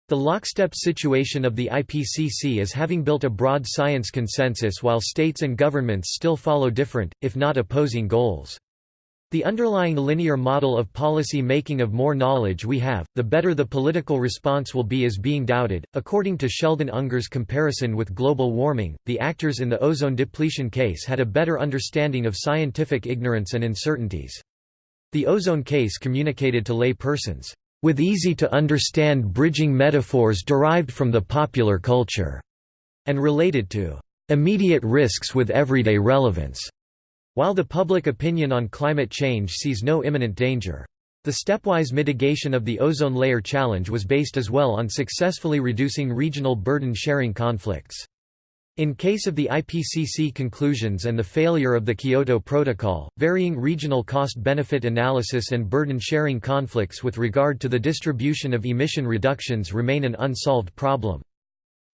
The lockstep situation of the IPCC is having built a broad science consensus while states and governments still follow different, if not opposing goals. The underlying linear model of policy making of more knowledge we have, the better the political response will be is being doubted. According to Sheldon Ungar's comparison with global warming, the actors in the ozone depletion case had a better understanding of scientific ignorance and uncertainties. The ozone case communicated to lay persons, "...with easy-to-understand bridging metaphors derived from the popular culture," and related to, "...immediate risks with everyday relevance." While the public opinion on climate change sees no imminent danger. The stepwise mitigation of the ozone layer challenge was based as well on successfully reducing regional burden-sharing conflicts. In case of the IPCC conclusions and the failure of the Kyoto Protocol, varying regional cost-benefit analysis and burden-sharing conflicts with regard to the distribution of emission reductions remain an unsolved problem.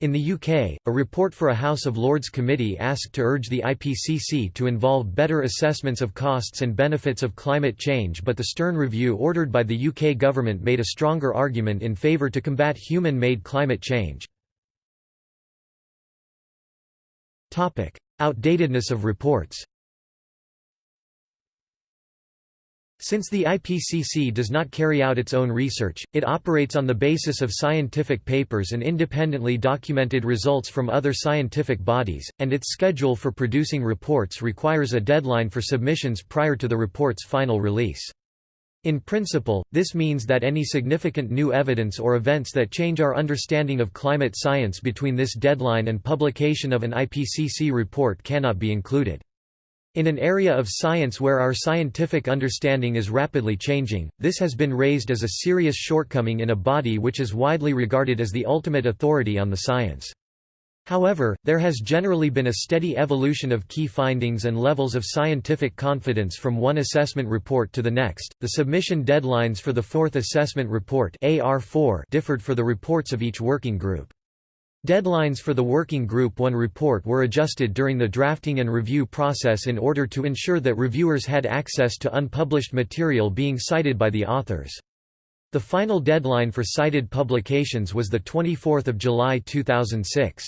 In the UK, a report for a House of Lords committee asked to urge the IPCC to involve better assessments of costs and benefits of climate change but the Stern Review ordered by the UK government made a stronger argument in favour to combat human-made climate change. Outdatedness of reports Since the IPCC does not carry out its own research, it operates on the basis of scientific papers and independently documented results from other scientific bodies, and its schedule for producing reports requires a deadline for submissions prior to the report's final release. In principle, this means that any significant new evidence or events that change our understanding of climate science between this deadline and publication of an IPCC report cannot be included. In an area of science where our scientific understanding is rapidly changing, this has been raised as a serious shortcoming in a body which is widely regarded as the ultimate authority on the science. However, there has generally been a steady evolution of key findings and levels of scientific confidence from one assessment report to the next. The submission deadlines for the fourth assessment report AR4 differed for the reports of each working group. Deadlines for the Working Group 1 report were adjusted during the drafting and review process in order to ensure that reviewers had access to unpublished material being cited by the authors. The final deadline for cited publications was 24 July 2006.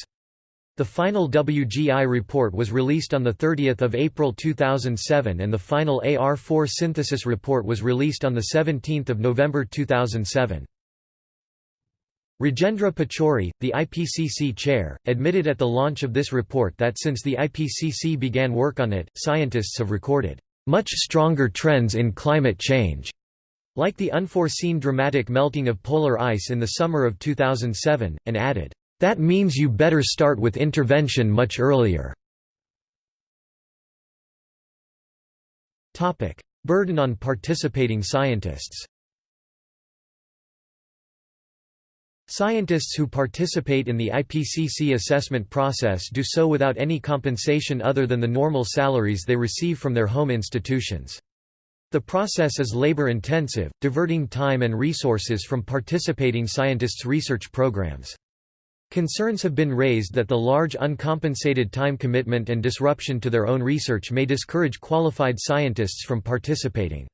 The final WGI report was released on 30 April 2007 and the final AR4 synthesis report was released on 17 November 2007. Rajendra Pachauri, the IPCC chair, admitted at the launch of this report that since the IPCC began work on it, scientists have recorded much stronger trends in climate change, like the unforeseen dramatic melting of polar ice in the summer of 2007, and added, that means you better start with intervention much earlier. Burden on participating scientists Scientists who participate in the IPCC assessment process do so without any compensation other than the normal salaries they receive from their home institutions. The process is labor-intensive, diverting time and resources from participating scientists' research programs. Concerns have been raised that the large uncompensated time commitment and disruption to their own research may discourage qualified scientists from participating.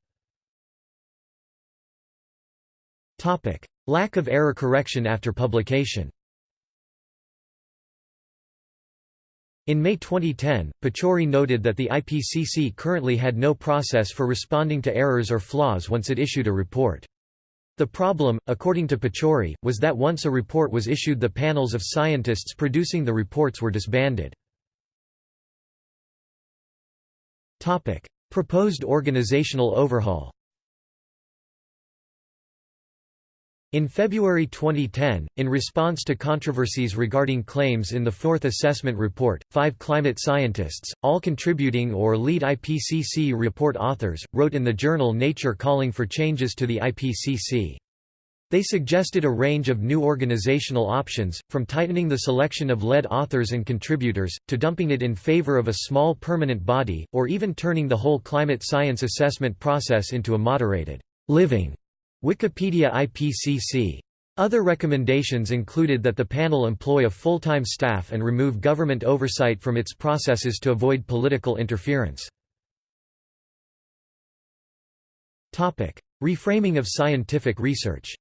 Lack of error correction after publication In May 2010, Pachauri noted that the IPCC currently had no process for responding to errors or flaws once it issued a report. The problem, according to Pachauri, was that once a report was issued the panels of scientists producing the reports were disbanded. Proposed organizational overhaul In February 2010, in response to controversies regarding claims in the fourth assessment report, five climate scientists, all contributing or lead IPCC report authors, wrote in the journal Nature calling for changes to the IPCC. They suggested a range of new organizational options, from tightening the selection of lead authors and contributors, to dumping it in favor of a small permanent body, or even turning the whole climate science assessment process into a moderated, living Wikipedia IPCC. Other recommendations included that the panel employ a full-time staff and remove government oversight from its processes to avoid political interference. Reframing of scientific research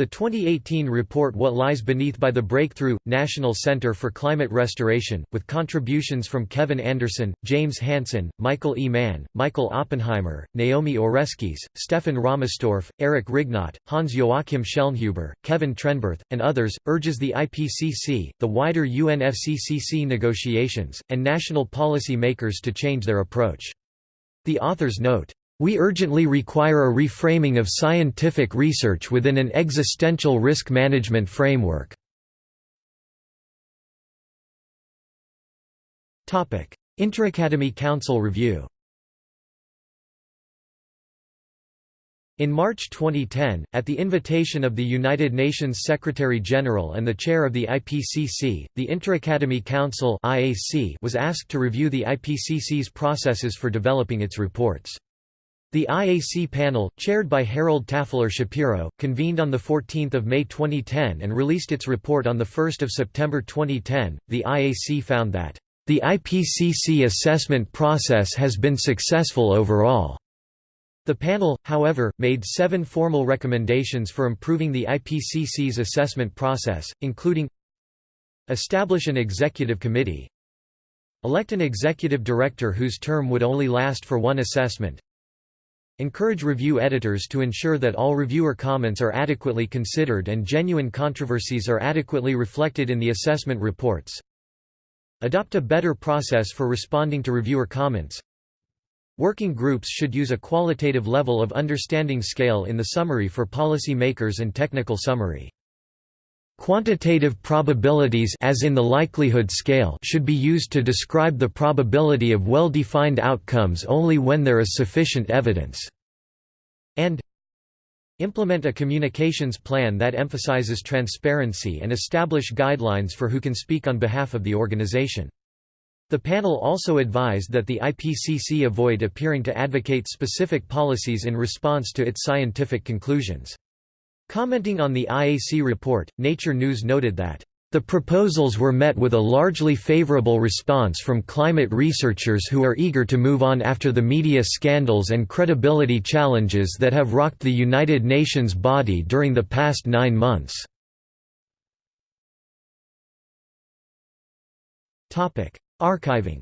The 2018 report What Lies Beneath by the Breakthrough, National Center for Climate Restoration, with contributions from Kevin Anderson, James Hansen, Michael E. Mann, Michael Oppenheimer, Naomi Oreskes, Stefan Rahmstorf, Eric Rignot, Hans-Joachim Schellnhuber, Kevin Trenberth, and others, urges the IPCC, the wider UNFCCC negotiations, and national policy makers to change their approach. The authors note, we urgently require a reframing of scientific research within an existential risk management framework. Interacademy Council review In March 2010, at the invitation of the United Nations Secretary-General and the chair of the IPCC, the Interacademy Council was asked to review the IPCC's processes for developing its reports. The IAC panel, chaired by Harold Tafler Shapiro, convened on 14 May 2010 and released its report on 1 September 2010. The IAC found that, "...the IPCC assessment process has been successful overall." The panel, however, made seven formal recommendations for improving the IPCC's assessment process, including Establish an executive committee Elect an executive director whose term would only last for one assessment Encourage review editors to ensure that all reviewer comments are adequately considered and genuine controversies are adequately reflected in the assessment reports. Adopt a better process for responding to reviewer comments. Working groups should use a qualitative level of understanding scale in the summary for policy makers and technical summary. Quantitative probabilities as in the likelihood scale should be used to describe the probability of well-defined outcomes only when there is sufficient evidence. And Implement a communications plan that emphasizes transparency and establish guidelines for who can speak on behalf of the organization. The panel also advised that the IPCC avoid appearing to advocate specific policies in response to its scientific conclusions. Commenting on the IAC report, Nature News noted that, "...the proposals were met with a largely favorable response from climate researchers who are eager to move on after the media scandals and credibility challenges that have rocked the United Nations body during the past nine months." Archiving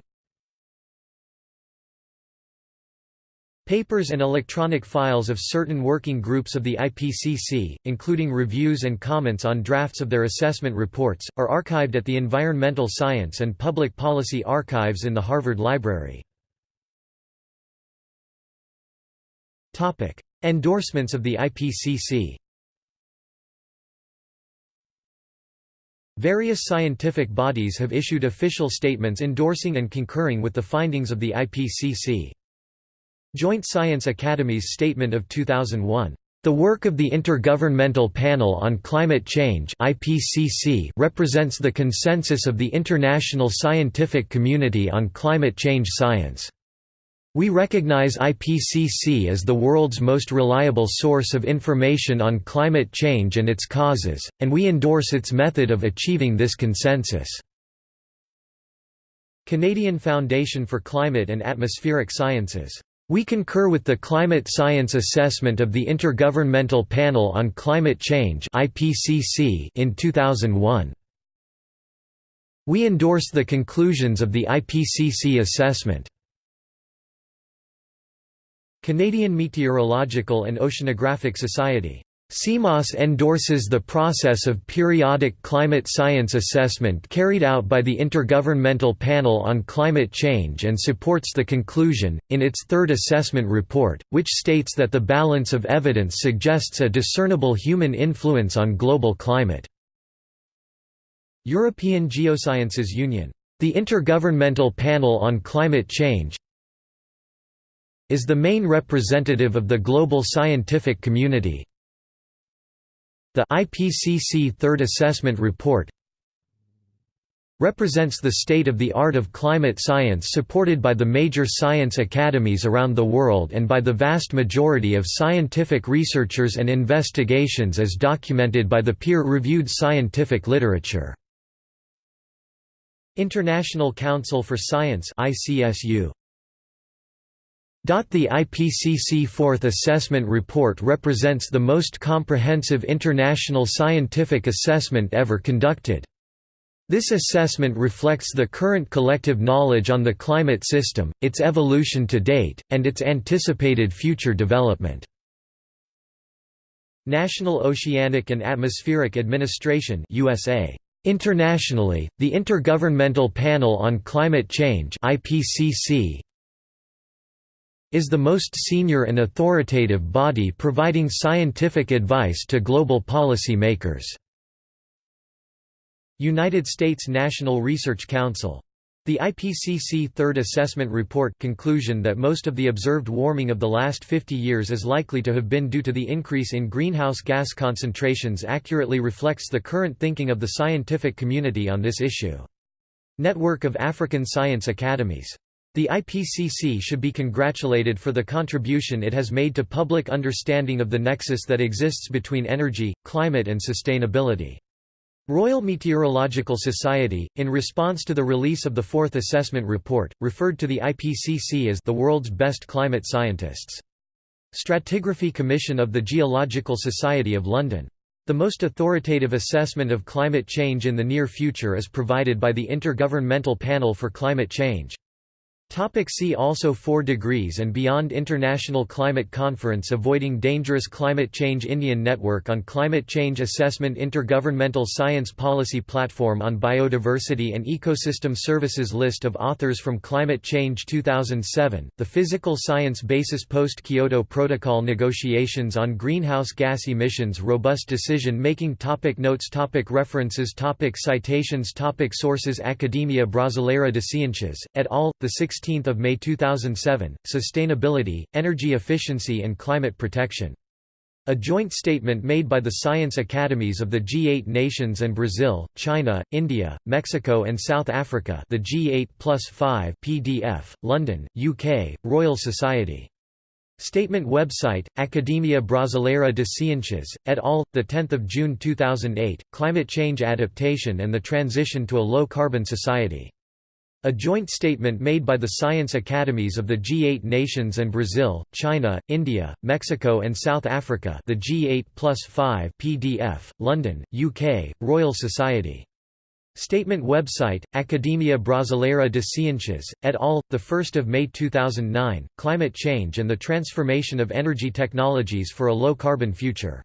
Papers and electronic files of certain working groups of the IPCC, including reviews and comments on drafts of their assessment reports, are archived at the Environmental Science and Public Policy Archives in the Harvard Library. Endorsements of the IPCC Various scientific bodies have issued official statements endorsing and concurring with the findings of the IPCC. Joint Science Academy's statement of 2001. The work of the Intergovernmental Panel on Climate Change represents the consensus of the international scientific community on climate change science. We recognize IPCC as the world's most reliable source of information on climate change and its causes, and we endorse its method of achieving this consensus. Canadian Foundation for Climate and Atmospheric Sciences we concur with the climate science assessment of the Intergovernmental Panel on Climate Change in 2001. We endorse the conclusions of the IPCC assessment. Canadian Meteorological and Oceanographic Society CMOS endorses the process of periodic climate science assessment carried out by the Intergovernmental Panel on Climate Change and supports the conclusion, in its third assessment report, which states that the balance of evidence suggests a discernible human influence on global climate. European Geosciences Union. The Intergovernmental Panel on Climate Change is the main representative of the global scientific community, the IPCC Third Assessment Report represents the state-of-the-art of climate science supported by the major science academies around the world and by the vast majority of scientific researchers and investigations as documented by the peer-reviewed scientific literature. International Council for Science ICSU the IPCC Fourth Assessment Report represents the most comprehensive international scientific assessment ever conducted. This assessment reflects the current collective knowledge on the climate system, its evolution to date, and its anticipated future development. National Oceanic and Atmospheric Administration USA. Internationally, the Intergovernmental Panel on Climate Change IPCC is the most senior and authoritative body providing scientific advice to global policy makers. United States National Research Council the IPCC Third Assessment Report conclusion that most of the observed warming of the last 50 years is likely to have been due to the increase in greenhouse gas concentrations accurately reflects the current thinking of the scientific community on this issue. Network of African Science Academies the IPCC should be congratulated for the contribution it has made to public understanding of the nexus that exists between energy, climate and sustainability. Royal Meteorological Society, in response to the release of the Fourth Assessment Report, referred to the IPCC as the world's best climate scientists. Stratigraphy Commission of the Geological Society of London. The most authoritative assessment of climate change in the near future is provided by the Intergovernmental Panel for Climate Change. Topic see also 4 degrees and beyond International Climate Conference Avoiding Dangerous Climate Change Indian Network on Climate Change Assessment Intergovernmental Science Policy Platform on Biodiversity and Ecosystem Services List of authors from Climate Change 2007, The Physical Science Basis Post-Kyoto Protocol Negotiations on Greenhouse Gas Emissions Robust Decision-Making topic Notes topic References topic Citations topic Sources Academia Brasileira de Ciências, et al., 6 16 May 2007, Sustainability, Energy Efficiency and Climate Protection. A joint statement made by the science academies of the G8 nations and Brazil, China, India, Mexico and South Africa the G8 plus 5 PDF, London, UK, Royal Society. Statement website, Academia Brasileira de Ciências, et al., 10 June 2008, Climate Change Adaptation and the Transition to a Low-Carbon Society. A joint statement made by the science academies of the G8 nations and Brazil, China, India, Mexico and South Africa the G8 plus 5 PDF, London, UK, Royal Society. Statement website, Academia Brasileira de Ciências, et al., 1 May 2009, Climate Change and the Transformation of Energy Technologies for a Low-Carbon Future.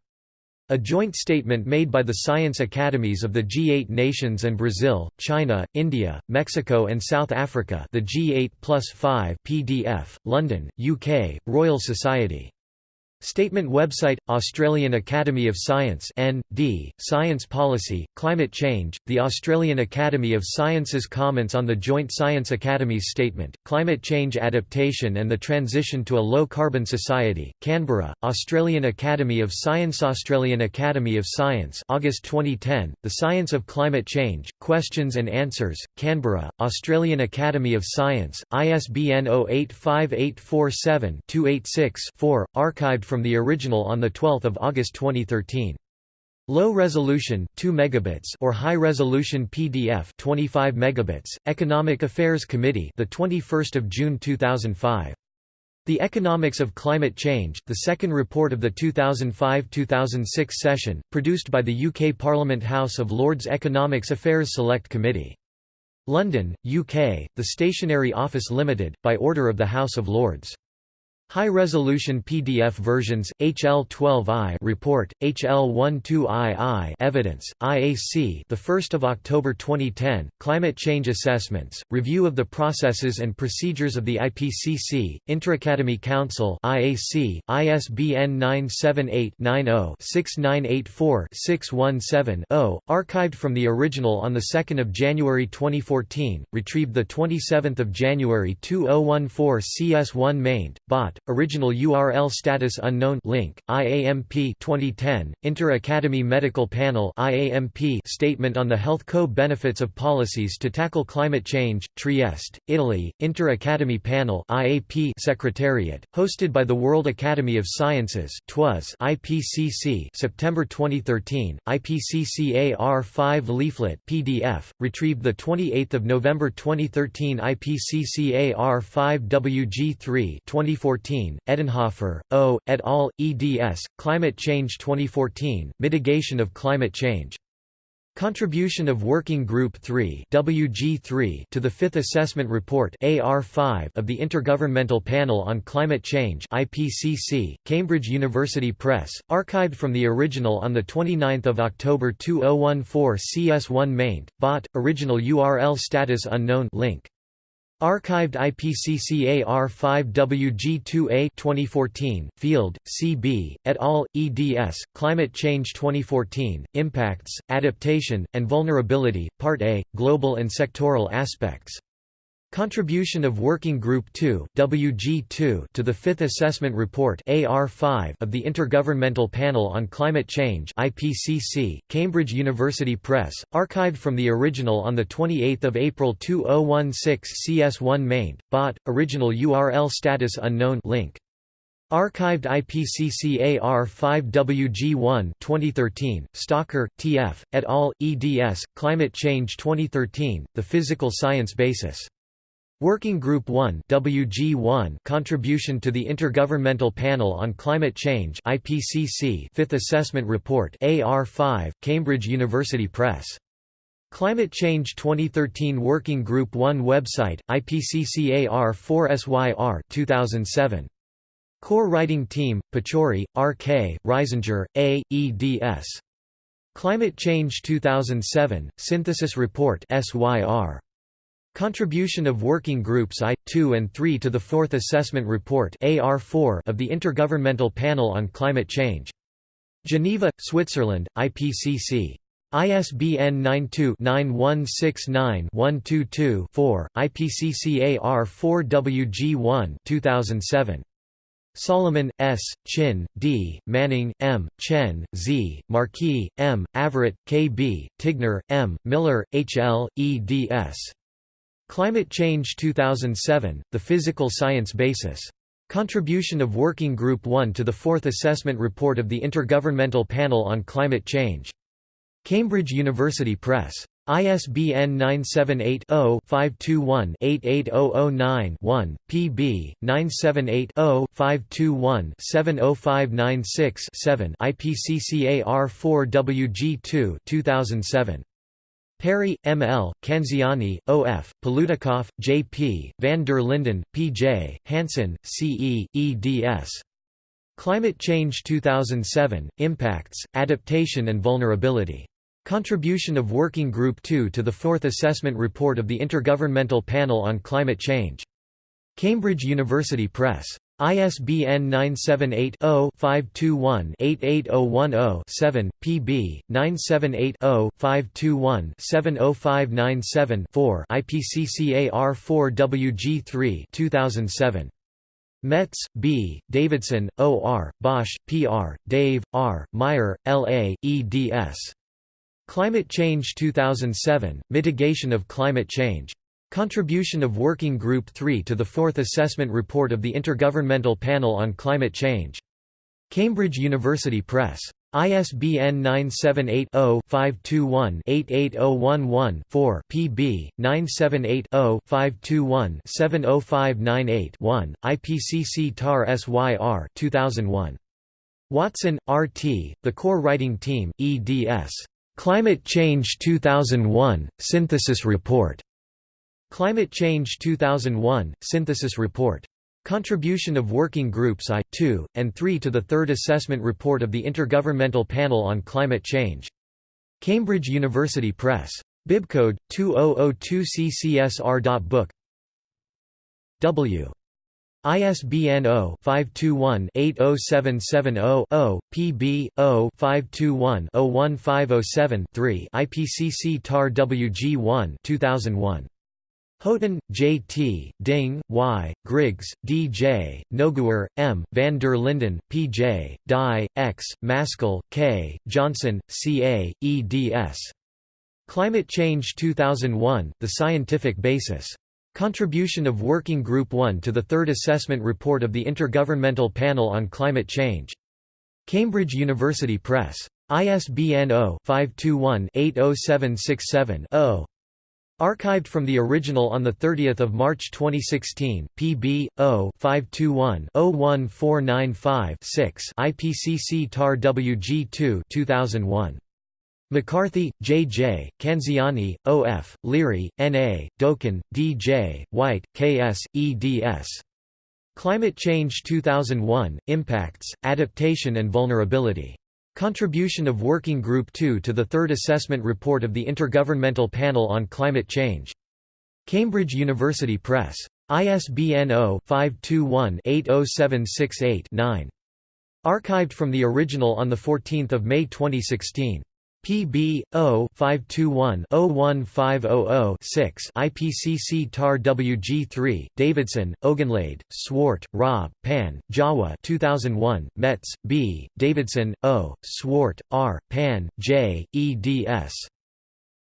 A joint statement made by the science academies of the G8 nations and Brazil, China, India, Mexico and South Africa the G8 plus 5 PDF, London, UK, Royal Society. Statement website Australian Academy of Science N.D. Science Policy Climate Change The Australian Academy of Sciences comments on the Joint Science Academies statement Climate Change Adaptation and the Transition to a Low Carbon Society Canberra Australian Academy of Science Australian Academy of Science August 2010 The Science of Climate Change Questions and Answers Canberra Australian Academy of Science ISBN 085847 286 4 archived from the original on 12 August 2013. Low resolution 2 megabits or high resolution PDF 25 megabits. Economic Affairs Committee the 21st of June 2005 The Economics of Climate Change the second report of the 2005-2006 session produced by the UK Parliament House of Lords Economics Affairs Select Committee. London UK The Stationery Office Limited by order of the House of Lords High-resolution PDF versions, HL12i report, HL12ii evidence, IAC the 1st of October 2010, Climate Change Assessments, Review of the Processes and Procedures of the IPCC, Interacademy Council IAC, ISBN 978-90-6984-617-0, archived from the original on 2 January 2014, retrieved 27 January 2014 CS1 maint, bot, original URL status unknown link, IAMP 2010, Inter-Academy Medical Panel IAMP Statement on the Health Co-Benefits of Policies to Tackle Climate Change, Trieste, Italy, Inter-Academy Panel IAP Secretariat, hosted by the World Academy of Sciences TWAS IPCC September 2013, IPCC AR5 leaflet PDF, retrieved 28 November 2013 IPCC AR5 WG3 2014 2014, Edenhofer, O., et al., eds. Climate Change 2014, Mitigation of Climate Change. Contribution of Working Group 3 WG3 to the Fifth Assessment Report AR5 of the Intergovernmental Panel on Climate Change IPCC, Cambridge University Press, archived from the original on 29 October 2014 CS1 maint, bot, original URL status unknown link. Archived IPCC AR5WG2A 2014, Field, C.B., et al., eds. Climate Change 2014, Impacts, Adaptation, and Vulnerability, Part A, Global and Sectoral Aspects. Contribution of Working Group 2 WG2 to the Fifth Assessment Report AR5 of the Intergovernmental Panel on Climate Change IPCC, Cambridge University Press, archived from the original on 28 April 2016 CS1 maint, bot, original URL status unknown link. Archived IPCC AR5WG1 2013, Stocker, T.F., et al., eds. Climate Change 2013, The Physical Science Basis. Working Group 1 WG1 Contribution to the Intergovernmental Panel on Climate Change IPCC Fifth Assessment Report AR5 Cambridge University Press Climate Change 2013 Working Group 1 website IPCC AR4SYR 2007 Core Writing Team Pachauri R.K., Reisinger, A. eds. Climate Change 2007 Synthesis Report SYR Contribution of Working Groups I, II and III to the Fourth Assessment Report AR4 of the Intergovernmental Panel on Climate Change. Geneva, Switzerland, IPCC. ISBN 92-9169-122-4, IPCC AR4WG1 2007. Solomon, S., Qin, D., Manning, M., Chen, Z., Marquis, M., Averyt, K. B., Tignor, M., Miller, H. L., eds. Climate Change 2007, The Physical Science Basis. Contribution of Working Group 1 to the Fourth Assessment Report of the Intergovernmental Panel on Climate Change. Cambridge University Press. ISBN 978-0-521-88009-1, pb, 978-0-521-70596-7 IPCC AR4WG2 2007. Parry, M. L., Canziani, O. F., Palutikof, J. P., van der Linden, P. J., Hanson, C. E., eds. Climate Change 2007, Impacts, Adaptation and Vulnerability. Contribution of Working Group 2 to the Fourth Assessment Report of the Intergovernmental Panel on Climate Change. Cambridge University Press. ISBN 978-0-521-88010-7, pb, 978-0-521-70597-4 IPCC AR4WG3 2007. Metz, B., Davidson, O. R., Bosch, P. R., Dave, R., Meyer, L. A., eds. Climate Change 2007, Mitigation of Climate Change. Contribution of Working Group 3 to the Fourth Assessment Report of the Intergovernmental Panel on Climate Change. Cambridge University Press. ISBN 978-0-521-88011-4 pb, 978-0-521-70598-1, IPCC TAR SYR 2001. Watson, R. T., The Core Writing Team, eds. Climate Change 2001, Synthesis Report. Climate Change 2001, Synthesis Report. Contribution of Working Groups I, II, and III to the Third Assessment Report of the Intergovernmental Panel on Climate Change. Cambridge University Press. Bibcode 2002 CCSR.book W. ISBN 0-521-80770-0, PB 0-521-01507-3 IPCC TAR WG1 2001. Houghton, J. T., Ding, Y., Griggs, D. J., Noguer, M., van der Linden, P. J., Dai, X., Maskell, K., Johnson, C. A., eds. Climate Change 2001, The Scientific Basis. Contribution of Working Group 1 to the Third Assessment Report of the Intergovernmental Panel on Climate Change. Cambridge University Press. ISBN 0-521-80767-0. Archived from the original on 30 March 2016, pb. 0-521-01495-6 IPCC TAR WG2 2001. McCarthy, J. J., Canziani, O. F., Leary, N. A., Dokken, D. J., White, K. S., eds. Climate Change 2001, Impacts, Adaptation and Vulnerability. Contribution of Working Group 2 to the Third Assessment Report of the Intergovernmental Panel on Climate Change. Cambridge University Press. ISBN 0-521-80768-9. Archived from the original on 14 May 2016. PB 0-521-01500-6 IPCC TAR WG3 Davidson Ogunlade Swart Rob Pan Jiahua 2001 Metz B Davidson O Swart R Pan J eds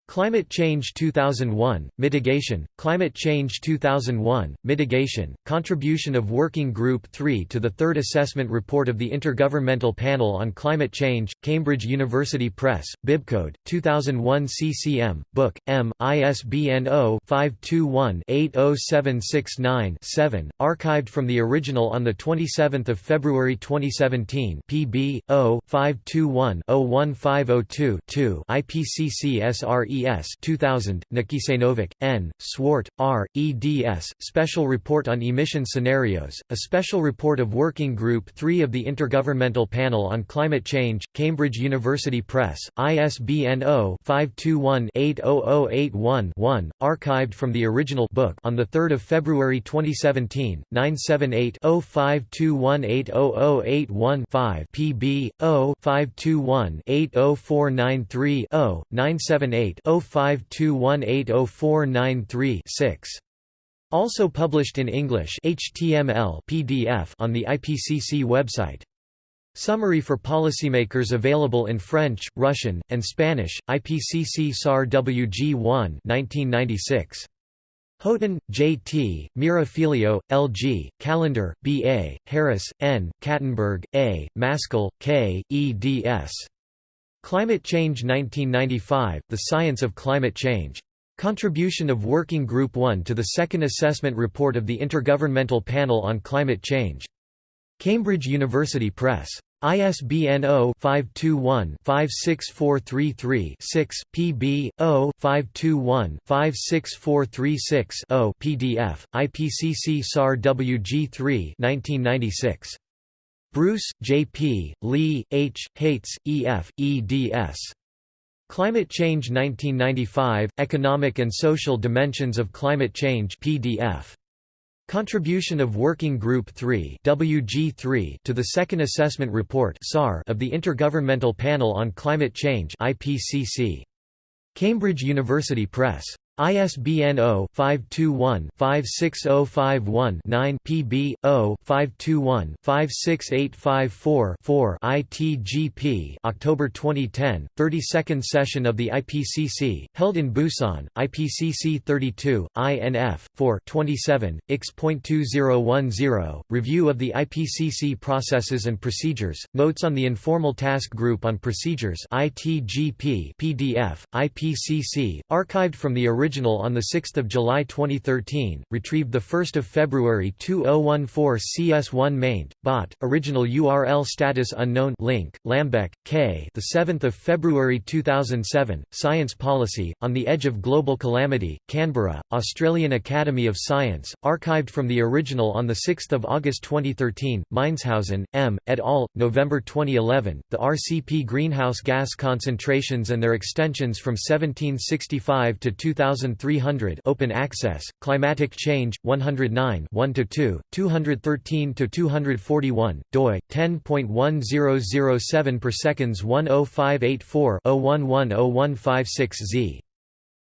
Climate Change 2001, Mitigation, Climate Change 2001, Mitigation, Contribution of Working Group 3 to the Third Assessment Report of the Intergovernmental Panel on Climate Change, Cambridge University Press, Bibcode, 2001 CCM, Book, M, ISBN 0-521-80769-7, archived from the original on 27 February 2017 pb. 0-521-01502-2 IPCC SRE ES 2000, Nakićenović, N., Swart, R., eds, Special Report on Emission Scenarios, a special report of Working Group 3 of the Intergovernmental Panel on Climate Change, Cambridge University Press, ISBN 0-521-80081-1, archived from the original book on 3 February 2017, 978-05218081-5 pb. 0-521-80493-0, 978 0521804936. Also published in English HTML PDF on the IPCC website. Summary for policymakers available in French, Russian, and Spanish, IPCC SAR WG 1 1996. Houghton, J. T., Meira Filho, L. G., Callander, B. A., Harris, N., Kattenberg, A., Maskell, K., eds. Climate Change 1995, The Science of Climate Change. Contribution of Working Group 1 to the Second Assessment Report of the Intergovernmental Panel on Climate Change. Cambridge University Press. ISBN 0-521-56433-6, pb. 0-521-56436-0 PDF, IPCC SAR WG3 1996. Bruce, J. P., Lee, H., Haites, E. F., eds. Climate Change 1995, Economic and Social Dimensions of Climate Change PDF. Contribution of Working Group 3 WG3 to the Second Assessment Report of the Intergovernmental Panel on Climate Change IPCC. Cambridge University Press. ISBN 0-521-56051-9 PB 0-521-56854-4 ITGP October 2010 32nd session of the IPCC held in Busan IPCC 32 INF 4 27 X.2010 review of the IPCC processes and procedures notes on the informal task group on procedures ITGP PDF IPCC archived from the original original on 6 July 2013, retrieved 1 February 2014 CS1 maint, bot, original URL status unknown link, Lambeck, K. The 7th of February 2007, Science Policy, On the Edge of Global Calamity, Canberra, Australian Academy of Science, archived from the original on 6 August 2013, Meinshausen, M., et al., November 2011, the RCP greenhouse gas concentrations and their extensions from 1765 to 2300 open access, Climatic Change, 109 1–2, 213–241, doi, 10.1007 per seconds 10584 0110156 z.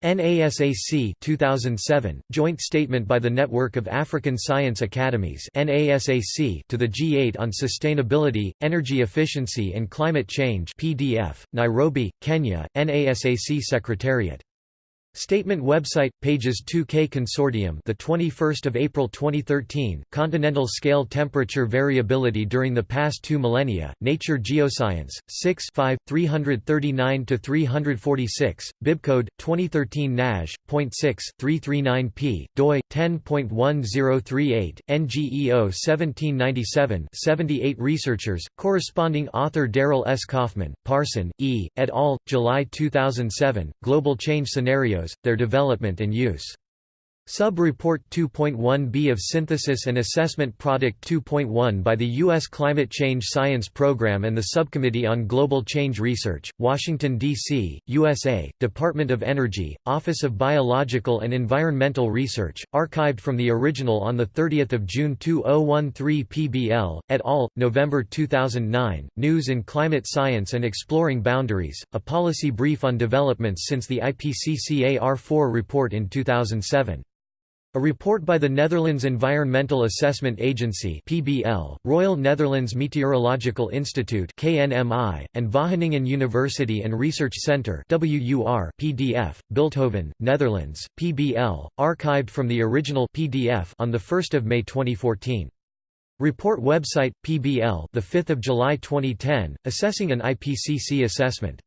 NASAC 2007, Joint Statement by the Network of African Science Academies NASAC to the G8 on Sustainability, Energy Efficiency and Climate Change PDF, Nairobi, Kenya, NASAC Secretariat Statement website pages 2K Consortium the 21st of April 2013 Continental scale temperature variability during the past 2 millennia Nature Geoscience 6 5 339 to 346 bibcode 2013 NAJ.6.339p doi 10.1038 NGEO 1797 78 researchers corresponding author Daryl S. Kaufman Parson E et al. July 2007 Global Change Scenarios their development and use. Sub-Report 2.1b of Synthesis and Assessment Product 2.1 by the U.S. Climate Change Science Program and the Subcommittee on Global Change Research, Washington, D.C., USA, Department of Energy, Office of Biological and Environmental Research, archived from the original on 30 June 2013 PBL, et al., November 2009, News in Climate Science and Exploring Boundaries, a policy brief on developments since the IPCC AR4 report in 2007. A report by the Netherlands Environmental Assessment Agency (PBL), Royal Netherlands Meteorological Institute (KNMI), and Wageningen University and Research Centre (WUR) PDF, Bilthoven, Netherlands, PBL, archived from the original PDF on the 1st of May 2014. Report website PBL, the 5th of July 2010, assessing an IPCC assessment.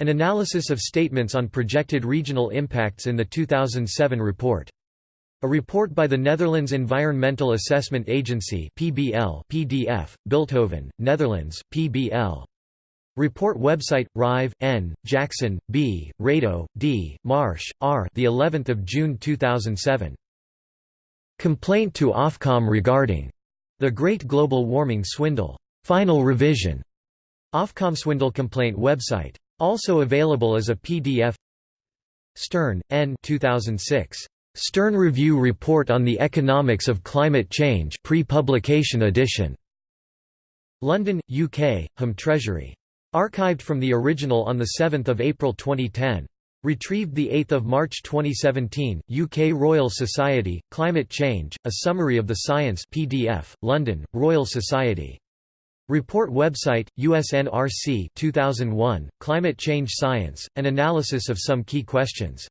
An analysis of statements on projected regional impacts in the 2007 report. A report by the Netherlands Environmental Assessment Agency (PBL) PDF, Bilthoven, Netherlands, PBL. Report website Rive N Jackson B Rado D Marsh R the 11th of June 2007 Complaint to Ofcom regarding the Great Global Warming Swindle. Final revision. Ofcom swindle complaint website. Also available as a PDF Stern N 2006 Stern Review Report on the Economics of Climate Change pre-publication edition. London, UK, Home Treasury. Archived from the original on 7 April 2010. Retrieved 8 March 2017, UK Royal Society, Climate Change, A Summary of the Science PDF, London, Royal Society. Report website, USNRC 2001, Climate Change Science, an analysis of some key questions.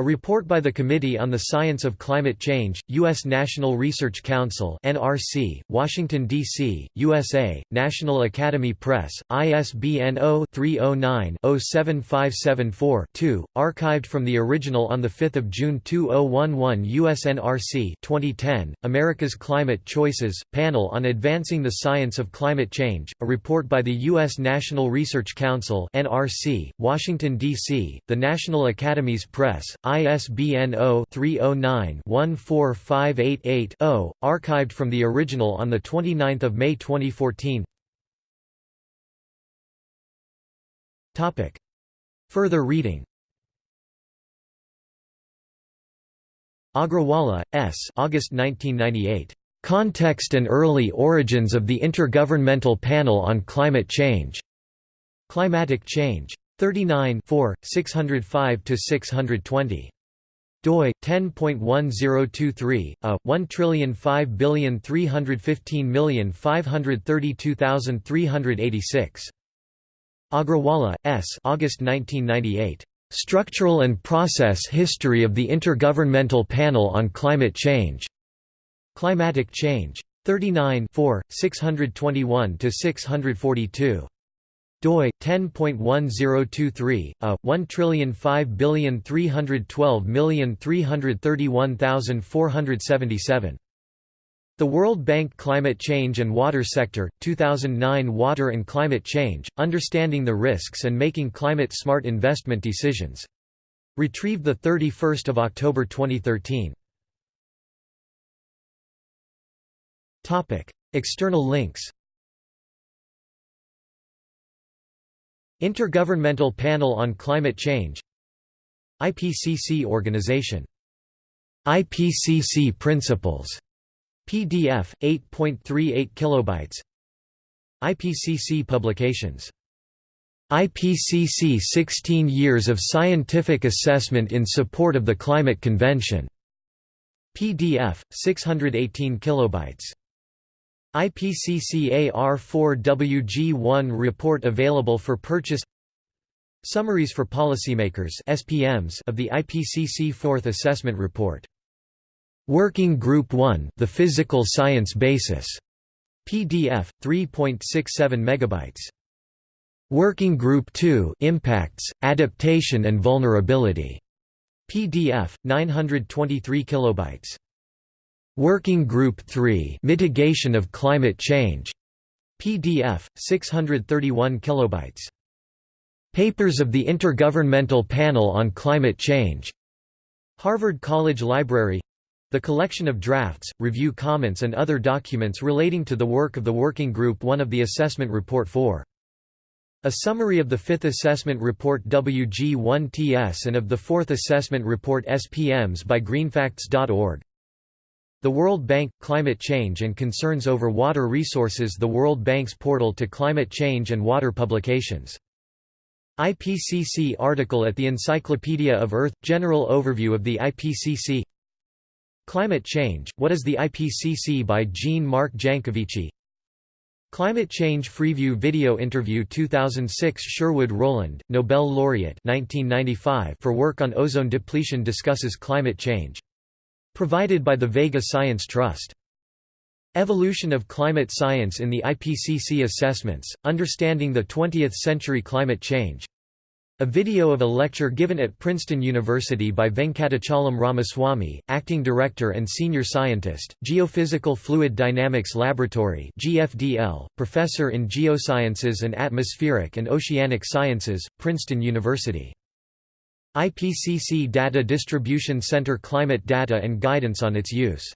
A report by the Committee on the Science of Climate Change, U.S. National Research Council NRC, Washington, D.C., USA, National Academy Press, ISBN 0-309-07574-2, archived from the original on 5 June 2011 USNRC 2010, America's Climate Choices, Panel on Advancing the Science of Climate Change, a report by the U.S. National Research Council NRC, Washington, D.C., the National Academies Press, ISBN 0-309-14588-0, archived from the original on 29 May 2014 Further reading Agrawala, S. August 1998. Context and Early Origins of the Intergovernmental Panel on Climate Change. Climatic Change. 39 605–620 doi 10.1023 a 1350315532386 Agrawala S. August 1998 Structural and Process History of the Intergovernmental Panel on Climate Change. Climatic Change. 39 621 to 642 doi 10.1023 a 1353312331477 The World Bank Climate Change and Water Sector 2009 Water and Climate Change Understanding the Risks and Making Climate Smart Investment Decisions. Retrieved the 31st of October 2013 topic external links Intergovernmental Panel on Climate Change IPCC Organization. IPCC Principles PDF 8.38 kilobytes. IPCC Publications. IPCC 16 Years of Scientific Assessment in Support of the Climate Convention. PDF 618 kilobytes IPCC AR4WG1 report available for purchase Summaries for Policymakers SPMs of the IPCC Fourth Assessment Report. Working Group 1 The Physical Science Basis. PDF 3.67 megabytes. Working Group 2 Impacts, Adaptation and Vulnerability. PDF 923 kilobytes. Working Group 3 Mitigation of Climate Change. PDF 631 kilobytes. Papers of the Intergovernmental Panel on Climate Change. Harvard College Library. The collection of drafts, review comments and other documents relating to the work of the Working Group 1 of the Assessment Report 4. A summary of the Fifth Assessment Report WG1TS and of the Fourth Assessment Report SPMs by greenfacts.org the World Bank – Climate Change and Concerns over Water Resources The World Bank's portal to climate change and water publications. IPCC article at the Encyclopedia of Earth – General overview of the IPCC Climate Change – What is the IPCC by Jean-Marc Jancovici. Climate Change Freeview Video Interview 2006 Sherwood Rowland, Nobel Laureate 1995 for work on ozone depletion discusses climate change Provided by the Vega Science Trust. Evolution of Climate Science in the IPCC Assessments, Understanding the 20th-Century Climate Change. A video of a lecture given at Princeton University by Venkatachalam Ramaswamy, Acting Director and Senior Scientist, Geophysical Fluid Dynamics Laboratory GFDL, Professor in Geosciences and Atmospheric and Oceanic Sciences, Princeton University. IPCC Data Distribution Center Climate data and guidance on its use